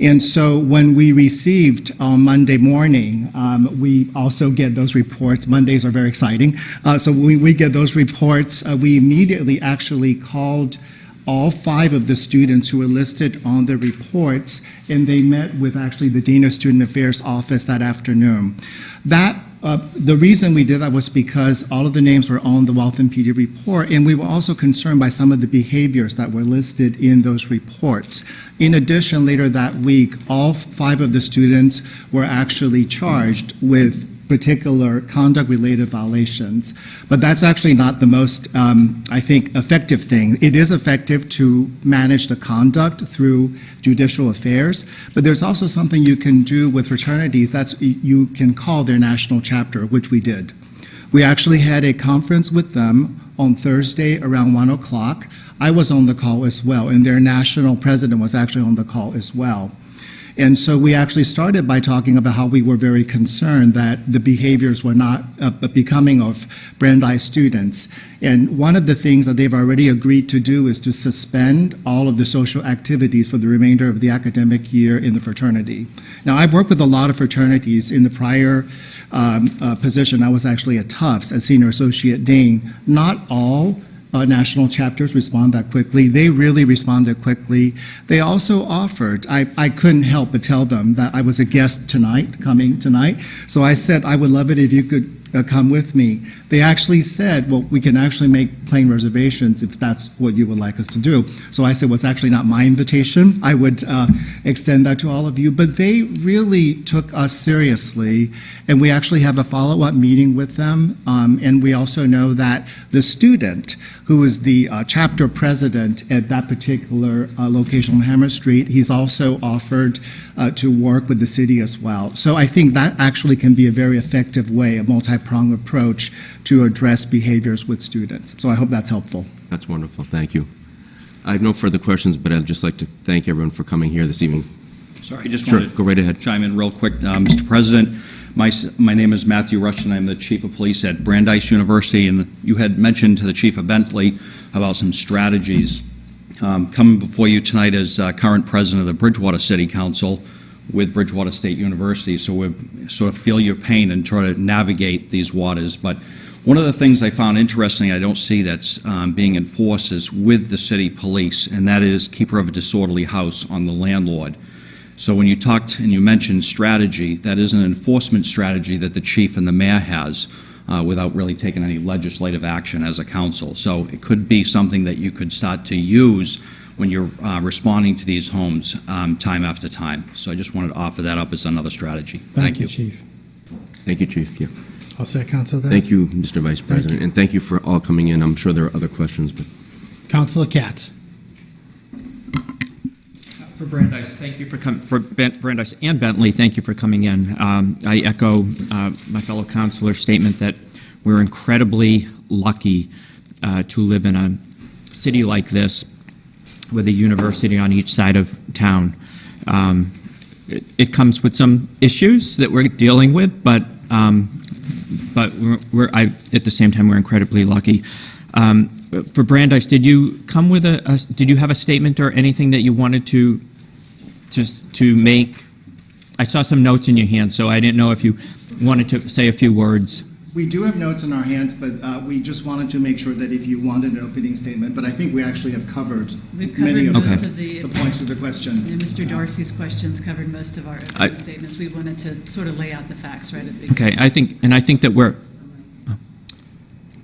And so when we received on Monday morning, um, we also get those reports. Mondays are very exciting. Uh, so when we get those reports, uh, we immediately actually called all five of the students who were listed on the reports, and they met with actually the Dean of Student Affairs office that afternoon. That uh, the reason we did that was because all of the names were on the Waltham PD report, and we were also concerned by some of the behaviors that were listed in those reports. In addition, later that week, all five of the students were actually charged with particular conduct-related violations. But that's actually not the most, um, I think, effective thing. It is effective to manage the conduct through judicial affairs, but there's also something you can do with fraternities that's you can call their national chapter, which we did. We actually had a conference with them on Thursday around 1 o'clock. I was on the call as well, and their national president was actually on the call as well. And so we actually started by talking about how we were very concerned that the behaviors were not uh, becoming of Brandeis students. And one of the things that they've already agreed to do is to suspend all of the social activities for the remainder of the academic year in the fraternity. Now, I've worked with a lot of fraternities in the prior um, uh, position. I was actually at Tufts as senior associate dean. Not all uh, national chapters respond that quickly. They really responded quickly. They also offered, I, I couldn't help but tell them that I was a guest tonight, coming tonight. So I said, I would love it if you could uh, come with me. They actually said, well, we can actually make plane reservations if that's what you would like us to do. So I said, well, it's actually not my invitation. I would uh, extend that to all of you. But they really took us seriously, and we actually have a follow-up meeting with them. Um, and we also know that the student who is the uh, chapter president at that particular uh, location on Hammer Street, he's also offered uh, to work with the city as well. So I think that actually can be a very effective way, a multi-pronged approach to address behaviors with students. So I hope that's helpful. That's wonderful. Thank you. I have no further questions, but I'd just like to thank everyone for coming here this evening. Sorry, I just Sure, wanted to go right ahead. chime in real quick. Uh, Mr. President, my, my name is Matthew Rushton. I'm the Chief of Police at Brandeis University, and you had mentioned to the Chief of Bentley about some strategies. Um, Coming before you tonight as uh, current President of the Bridgewater City Council with Bridgewater State University, so we sort of feel your pain and try to navigate these waters. But one of the things I found interesting, I don't see that's um, being enforced, is with the city police, and that is keeper of a disorderly house on the landlord. So when you talked and you mentioned strategy, that is an enforcement strategy that the chief and the mayor has uh, without really taking any legislative action as a council. So it could be something that you could start to use when you're uh, responding to these homes um, time after time. So I just wanted to offer that up as another strategy. Thank you, Chief. Thank you, Chief. Yeah. All set, Councilor Darcy? Thank you, Mr. Vice President, and thank you for all coming in. I'm sure there are other questions, but Councilor Katz. For Brandeis, thank you for coming, for Brandeis and Bentley, thank you for coming in. Um, I echo uh, my fellow councilor's statement that we're incredibly lucky uh, to live in a city like this with a university on each side of town. Um, It it comes with some issues that we're dealing with, but, um, but we're- we're, I, at the same time, we're incredibly lucky. Um, For Brandeis, did you come with a, a- did you have a statement or anything that you wanted to, just to make? I saw some notes in your hand, so I didn't know if you wanted to say a few words. We do have notes in our hands, but uh, we just wanted to make sure that if you wanted an opening statement, but I think we actually have covered We've many of most the of the. the points of the questions. And Mr. Darcy's questions covered most of our I- statements. We wanted to sort of lay out the facts right at the beginning. Okay, I think, and I think that we're,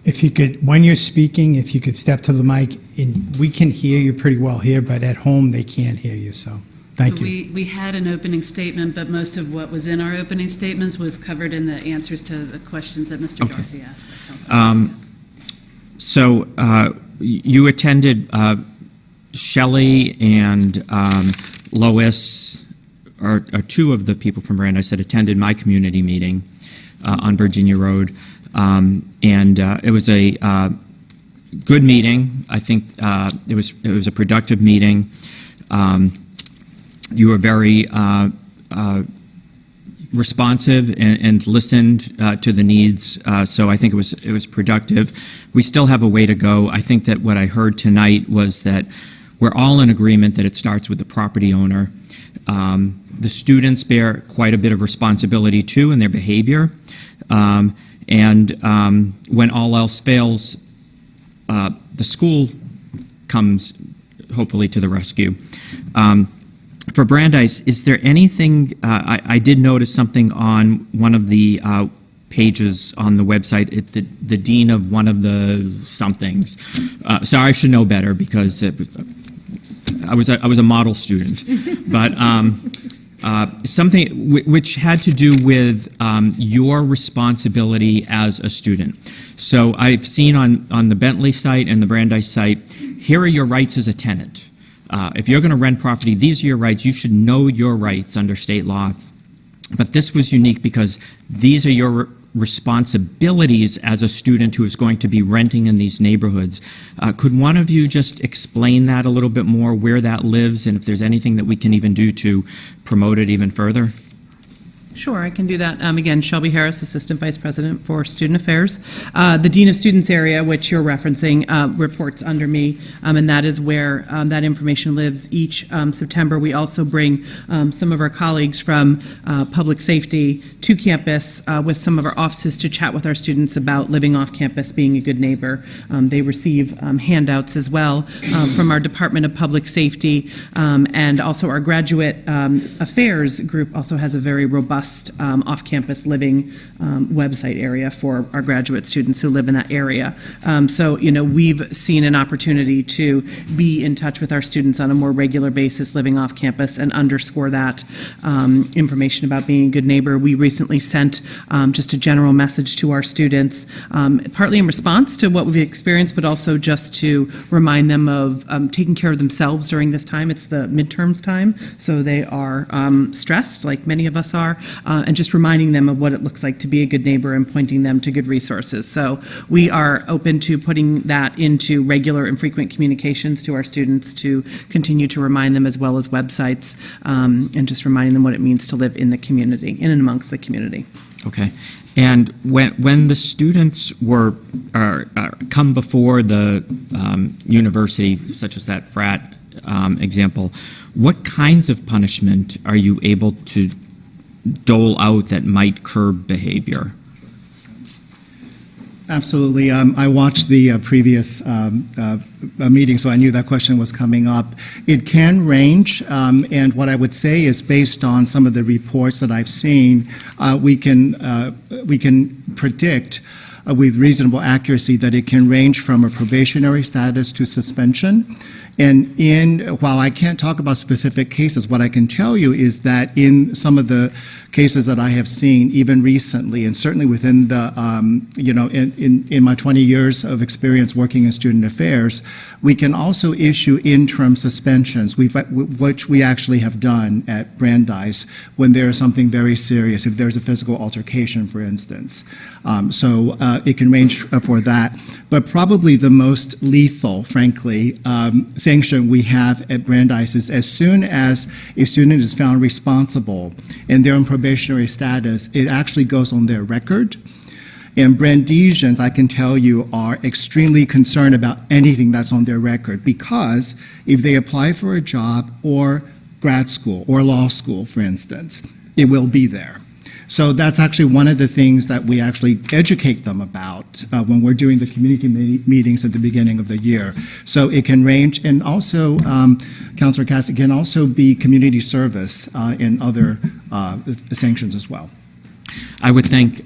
If you could, when you're speaking, if you could step to the mic, and we can hear you pretty well here, but at home, they can't hear you, so, thank you. We, we had an opening statement, but most of what was in our opening statements was covered in the answers to the questions that Mr. Okay. Darcy asked. that Councilor Darcy Um, So uh, you attended uh, Shelley and um, Lois, are are two of the people from Brandeis that attended my community meeting uh, on Virginia Road. Um, And uh, it was a uh, good meeting. I think uh, it was, it was a productive meeting. Um, You were very uh, uh, responsive and, and listened uh, to the needs. Uh, so I think it was it was productive. We still have a way to go. I think that what I heard tonight was that we're all in agreement that it starts with the property owner. Um, the students bear quite a bit of responsibility too in their behavior, um, and um, when all else fails, uh, the school comes hopefully to the rescue. For Brandeis, is there anything, uh, I, I did notice something on one of the uh, pages on the website, it, the, the dean of one of the somethings. Uh, sorry, I should know better because it, I was a, I was a model student, but um, uh, something w- which had to do with um, your responsibility as a student. So I've seen on on the Bentley site and the Brandeis site, here are your rights as a tenant. Uh, if you're going to rent property, these are your rights. You should know your rights under state law. But this was unique because these are your responsibilities as a student who is going to be renting in these neighborhoods. Uh, could one of you just explain that a little bit more, where that lives, and if there's anything that we can even do to promote it even further? Sure, I can do that. Um, Again, Shelby Harris, Assistant Vice President for Student Affairs. Uh, The Dean of Students area, which you're referencing, uh, reports under me, um, and that is where um, that information lives. Each um, September, we also bring um, some of our colleagues from uh, Public Safety to campus uh, with some of our offices to chat with our students about living off campus, being a good neighbor. Um, They receive handouts as well from our Department of Public Safety, and also our Graduate Affairs group also has a very robust um, off-campus living um, website area for our graduate students who live in that area. Um, So, you know, we've seen an opportunity to be in touch with our students on a more regular basis living off campus and underscore that um, information about being a good neighbor. We recently sent um, just a general message to our students, partly in response to what we've experienced, but also just to remind them of taking care of themselves during this time. It's the midterms time, so they are um, stressed, like many of us are, uh, and just reminding them of what it looks like to be a good neighbor and pointing them to good resources. So we are open to putting that into regular and frequent communications to our students to continue to remind them, as well as websites, um, and just reminding them what it means to live in the community, in and amongst the community. Okay. And when, when the students were, are, are come before the um, university, such as that frat um, example, what kinds of punishment are you able to dole out that might curb behavior? Absolutely. Um, I watched the uh, previous um, uh, meeting, so I knew that question was coming up. It can range, um, and what I would say is based on some of the reports that I've seen, uh, we can uh, we can predict uh, with reasonable accuracy that it can range from a probationary status to suspension. And in, while I can't talk about specific cases, what I can tell you is that in some of the cases that I have seen, even recently, and certainly within the, um, you know, in, in, in my 20 years of experience working in student affairs, we can also issue interim suspensions, we've, which we actually have done at Brandeis when there is something very serious, if there's a physical altercation, for instance. Um, so uh, it can range for that. But probably the most lethal, frankly, um, sanction we have at Brandeis is as soon as a student is found responsible in probationary status, it actually goes on their record. And Brandesians, I can tell you, are extremely concerned about anything that's on their record because if they apply for a job or grad school or law school, for instance, it will be there. So that's actually one of the things that we actually educate them about uh, when we're doing the community me- meetings at the beginning of the year. So it can range, and also, um, Councilor Cass, it can also be community service uh, in other uh, sanctions as well. I would think,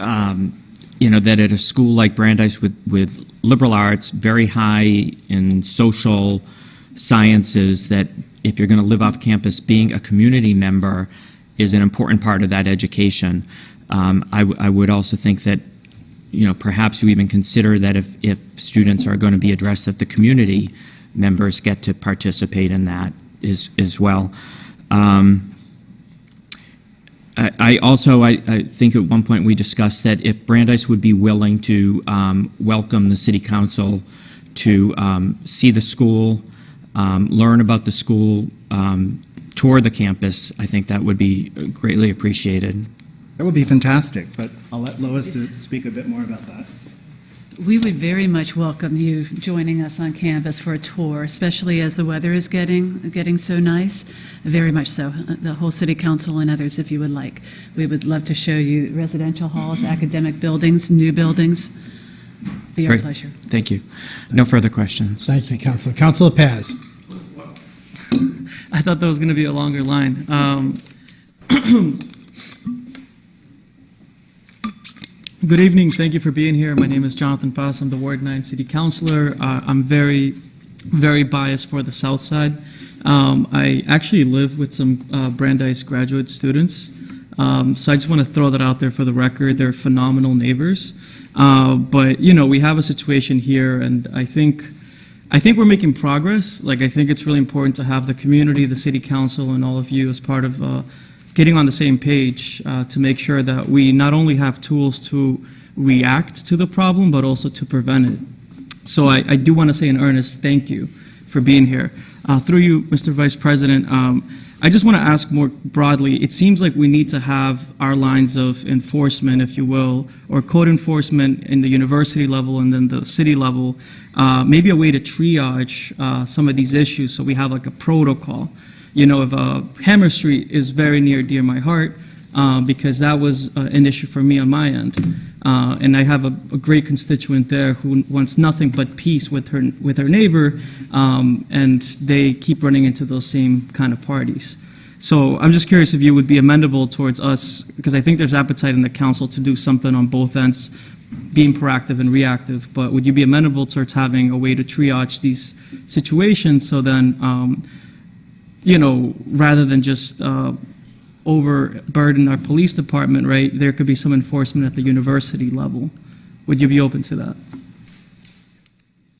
um, you know, that at a school like Brandeis with, with liberal arts, very high in social sciences, that if you're going to live off campus, being a community member is an important part of that education. Um, I, would also think that, you know, perhaps you even consider that if, if students are going to be addressed, that the community members get to participate in that as, as well. Um, I, I also, I, I think at one point we discussed that if Brandeis would be willing to um, welcome the city council to um, see the school, um, learn about the school, um, tour the campus, I think that would be greatly appreciated. That would be fantastic, but I'll let Lois to speak a bit more about that. We would very much welcome you joining us on campus for a tour, especially as the weather is getting getting so nice. Very much so. The whole city council and others, if you would like. We would love to show you residential halls, academic buildings, new buildings. Be our Great. pleasure. Thank you. No further questions. Thank you, Councilor. Councilor Paz. I thought that was going to be a longer line. Um, Good evening. Thank you for being here. My name is Jonathan Paz. I'm the Ward 9 City Councilor. Uh, I'm very, very biased for the South Side. Um, I actually live with some uh, Brandeis graduate students. Um, so I just want to throw that out there for the record. They're phenomenal neighbors. Uh, but, you know, we have a situation here, and I think. I think we're making progress. Like, I think it's really important to have the community, the city council, and all of you as part of uh, getting on the same page uh, to make sure that we not only have tools to react to the problem, but also to prevent it. So I, I do want to say in earnest, thank you for being here. Uh, through you, Mr. Vice President, um, I just want to ask more broadly. It seems like we need to have our lines of enforcement, if you will, or code enforcement in the university level and then the city level, uh, maybe a way to triage uh, some of these issues so we have like a protocol. You know, if uh, Hammer Street is very near dear my heart uh, because that was uh, an issue for me on my end. Uh, and I have a, a, great constituent there who wants nothing but peace with her with her neighbor, um, and they keep running into those same kind of parties. So I'm just curious if you would be amendable towards us, because I think there's appetite in the council to do something on both ends, being proactive and reactive. But would you be amenable towards having a way to triage these situations so then, um, you know, rather than just uh, overburden our police department, right, there could be some enforcement at the university level. Would you be open to that?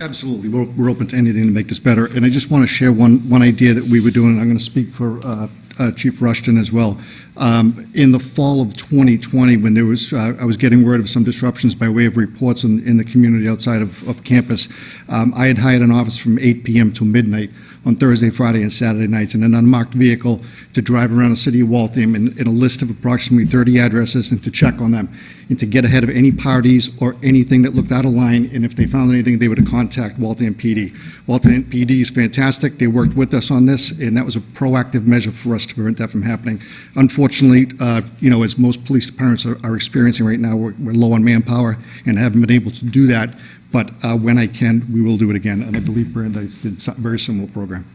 Absolutely. We're, we're open to anything to make this better. And I just want to share one, one idea that we were doing. I'm going to speak for uh, uh, Chief Rushton as well. Um, in the fall of 2020, when there was, uh, I was getting word of some disruptions by way of reports in, in the community outside of, of campus, um, I had hired an office from 8 p.m. to midnight on Thursday, Friday, and Saturday nights in an unmarked vehicle to drive around the city of Waltham in, a list of approximately 30 addresses and to check on them and to get ahead of any parties or anything that looked out of line. And if they found anything, they would contact Waltham PD. Waltham PD is fantastic. They worked with us on this, and that was a proactive measure for us to prevent that from happening. Unfortunately, uh, you know, as most police departments are, are experiencing right now, we're, we're low on manpower and haven't been able to do that. But uh, when I can, we will do it again. And I believe Brandeis did a very similar program.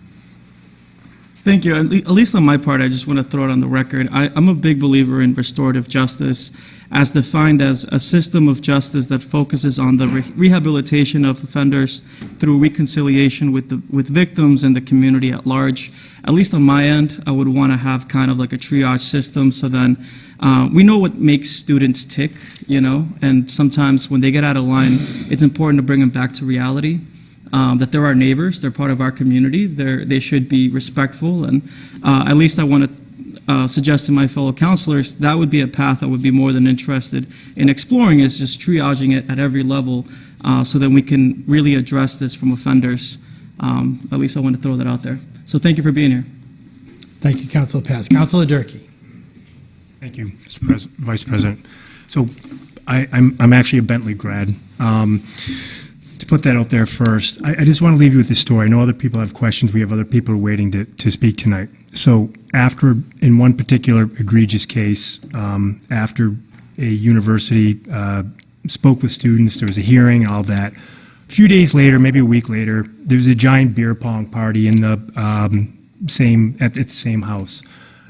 Thank you. At least on my part, I just want to throw it on the record. I, I'm a big believer in restorative justice as defined as a system of justice that focuses on the re- rehabilitation of offenders through reconciliation with the, with victims and the community at large. At least on my end, I would want to have kind of like a triage system so then uh, we know what makes students tick, you know, and sometimes when they get out of line, it's important to bring them back to reality um, that they're our neighbors, they're part of our community, they're, they should be respectful, and uh, at least I want to uh, suggest to my fellow counselors that would be a path I would be more than interested in exploring is just triaging it at every level uh, so that we can really address this from offenders. Um, at least I want to throw that out there. So thank you for being here. Thank you, Councilor Paz. Councilor Durkee. Thank you. Pres- Vice President. So I, I'm, I'm actually a Bentley grad. Um, to put that out there first, I, I just want to leave you with this story. I know other people have questions. We have other people waiting to, to speak tonight. So after, in one particular egregious case, um, after a university uh, spoke with students, there was a hearing all that. A few days later, maybe a week later, there was a giant beer pong party in the um, same at, at the same house,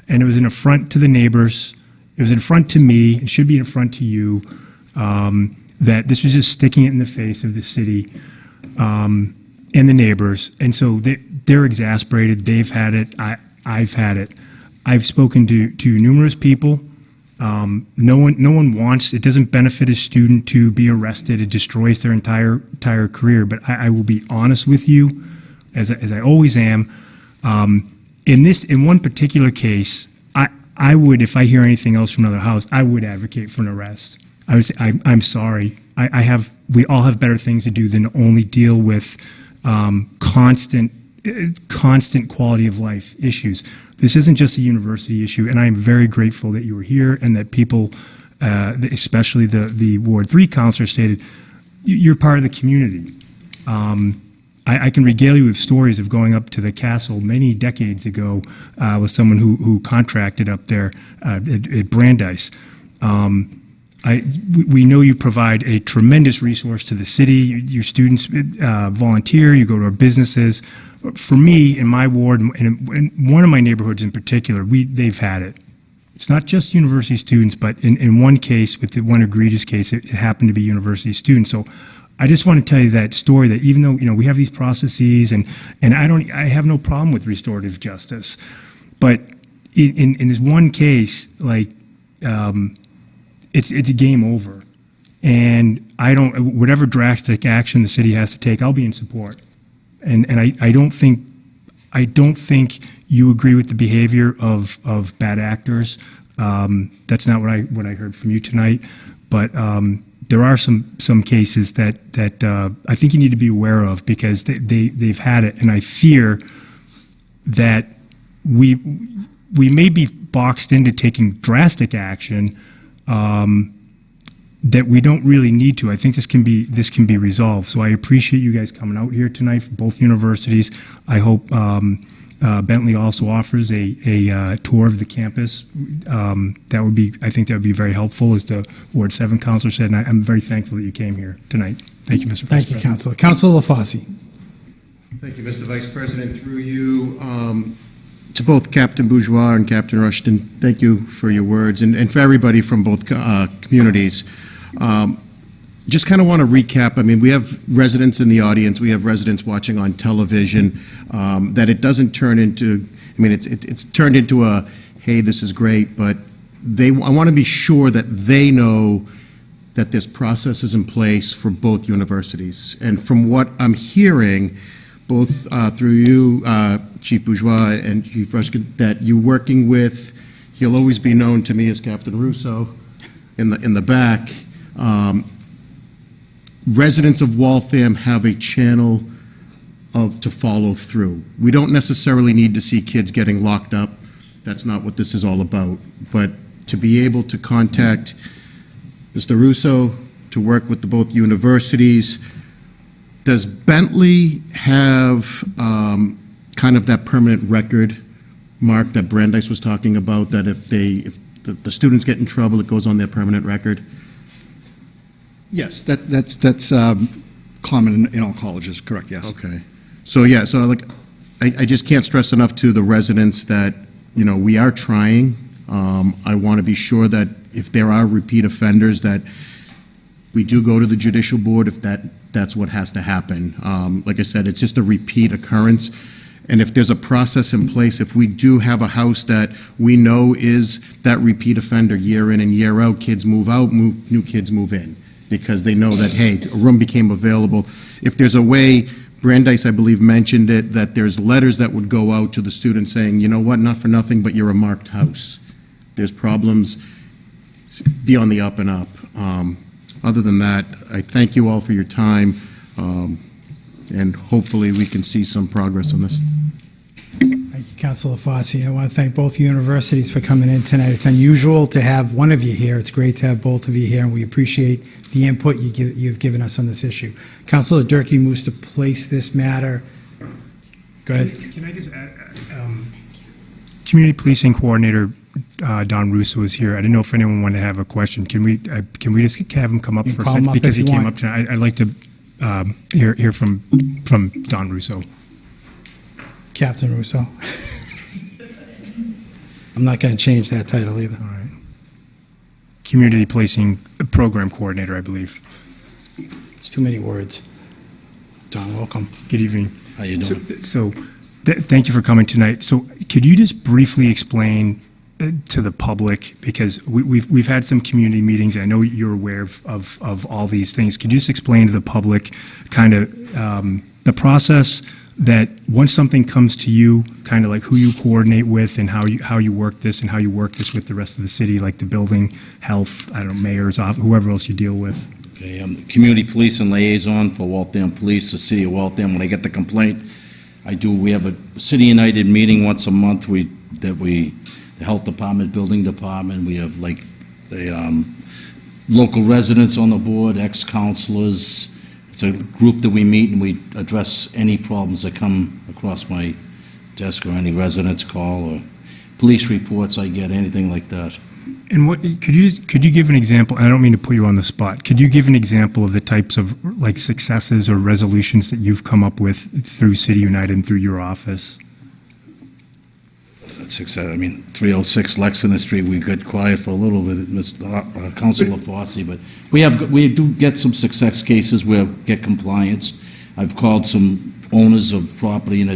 and it was an affront to the neighbors. It was in front to me. It should be in front to you. Um, that this was just sticking it in the face of the city um, and the neighbors, and so they, they're exasperated. They've had it. I I've had it. I've spoken to to numerous people. Um, no one, no one wants. It doesn't benefit a student to be arrested. It destroys their entire entire career. But I, I will be honest with you, as I, as I always am. Um, in this, in one particular case, I would, if I hear anything else from another house, I would advocate for an arrest. I was, I, I'm sorry. I, I have. We all have better things to do than only deal with um, constant uh, constant quality of life issues. This isn't just a university issue, and I am very grateful that you were here and that people, uh, especially the the Ward Three counselor, stated "You- you're part of the community. Um, I, I can regale you with stories of going up to the castle many decades ago uh, with someone who who contracted up there uh, at, at Brandeis. Um, I, we- know you provide a tremendous resource to the city. Your students uh, volunteer, you go to our businesses. For me, in my ward, and in one of my neighborhoods in particular, we they've had it. It's not just university students, but in, in one case, with the one egregious case, it, it happened to be university students. So I just want to tell you that story that even though, you know, we have these processes and, and I don't, I have no problem with restorative justice, but in, in, this one case, like, um, it's, it's a game over. And I don't, whatever drastic action the city has to take, I'll be in support. And, and I, I don't think, I don't think you agree with the behavior of, of bad actors. Um, that's not what I, what I heard from you tonight. But, um, there are some, some cases that, that, uh, I think you need to be aware of because they, they, they've had it. And I fear that we, we may be boxed into taking drastic action, um, that we don't really need to. I think this can be this can be resolved. So I appreciate you guys coming out here tonight for both universities. I hope um, uh, Bentley also offers a a uh, tour of the campus. Um, that would be I think that would be very helpful, as the Ward Seven counselor said. And I, I'm very thankful that you came here tonight. Thank you, Mr. Vice Thank you, President. Councilor. Councilor LaFosse. Thank you, Mr. Vice President. Through you, um, to both Captain Bourgeois and Captain Rushton, thank you for your words, and and for everybody from both uh, communities. Um, Just kind of want to recap, I mean, we have residents in the audience, we have residents watching on television, um, that it doesn't turn into, I mean, it's it- it's turned into a, hey, this is great, but they, I want to be sure that they know that this process is in place for both universities. And from what I'm hearing, both uh, through you, uh, Chief Bourgeois and Chief Rushton, that you're working with, he'll always be known to me as Captain Russo in the, in the back. Um, Residents of Waltham have a channel of, to follow through. We don't necessarily need to see kids getting locked up. That's not what this is all about. But to be able to contact Mr. Russo, to work with the both universities, does Bentley have um, kind of that permanent record, Mark, that Brandeis was talking about, that if they, if the, the students get in trouble, it goes on their permanent record? Yes, that, that's, that's um, common in, in all colleges, correct, yes. Okay. So, yeah, so like, I, I just can't stress enough to the residents that, you know, we are trying. Um, I want to be sure that if there are repeat offenders, that we do go to the judicial board if that, that's what has to happen. Um, Like I said, it's just a repeat occurrence. And if there's a process in place, if we do have a house that we know is that repeat offender year in and year out, kids move out, move, new kids move in, because they know that, hey, a room became available. If there's a way, Brandeis, I believe, mentioned it, that there's letters that would go out to the students saying, you know what, not for nothing, but you're a marked house. There's problems, be on the up and up. Um, Other than that, I thank you all for your time, um, and hopefully we can see some progress on this. Thank you, Councilor Fossey. I want to thank both universities for coming in tonight. It's unusual to have one of you here. It's great to have both of you here, and we appreciate the input you give, you've given us on this issue. Councilor Durkee moves to place this matter. Go ahead. Can I just add, um, Community Policing Coordinator uh, Don Russo is here. I didn't know if anyone wanted to have a question. Can we, uh, can we just have him come up You for a second? Because he came want. up tonight. I- I'd like to um, hear, hear from, from Don Russo. Captain Russo. I'm not going to change that title either. Community Policing Program Coordinator, I believe. It's too many words. Don, welcome. Good evening. How you So- So, th- thank you for coming tonight. So, could you just briefly explain uh, to the public, because we- we've, we've had some community meetings, I know you're aware of, of, of all these things. Could you just explain to the public kind of um, the process that once something comes to you, kind of like who you coordinate with and how you, how you work this and how you work this with the rest of the city, like the building, health, I don't know, mayor's office, whoever else you deal with? Okay, I'm the community police and liaison for Waltham Police, the city of Waltham. When I get the complaint, I do, we have a City United meeting once a month, we, that we, the health department, building department, we have like the, um, local residents on the board, ex-counselors. It's a group that we meet and we address any problems that come across my desk or any residents call or police reports I get, anything like that. And what, could you, could you give an example, and I don't mean to put you on the spot, could you give an example of the types of, like, successes or resolutions that you've come up with through City United and through your office? Success. I mean, 306 Lexington Street, we got quiet for a little bit, Mr. uh, Councilor Fossey, but we have, we do get some success cases where we get compliance. I've called some owners of property and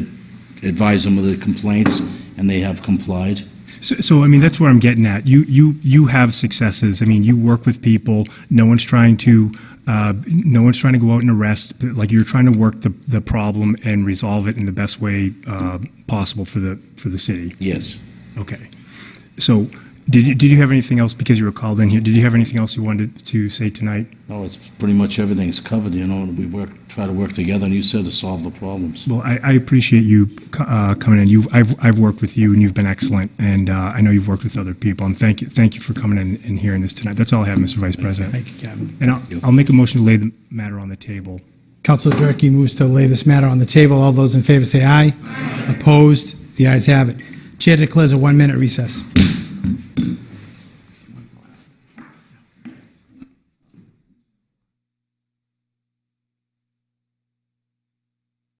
advised them of the complaints, and they have complied. So, so, I mean, that's where I'm getting at. You, you, you have successes. I mean, you work with people. No one's trying to, uh, no one's trying to go out and arrest. but, Like you're trying to work the, the problem and resolve it in the best way uh, possible for the for the city. Yes. Okay. So, did you, did you have anything else because you were called in here? Did you have anything else you wanted to say tonight? No, it's pretty much everything's covered, you know, and we work, try to work together, and you said to solve the problems. Well, I, I appreciate you uh, coming in. You've I've, I've worked with you and you've been excellent, and uh, I know you've worked with other people. And thank you thank you for coming in and hearing this tonight. That's all I have, Mr. Vice President. Thank you, Kevin. And I'll, I'll make a motion to lay the matter on the table. Councilor Durkee moves to lay this matter on the table. All those in favor say aye. Opposed? The ayes have it. Chair declares a one-minute recess.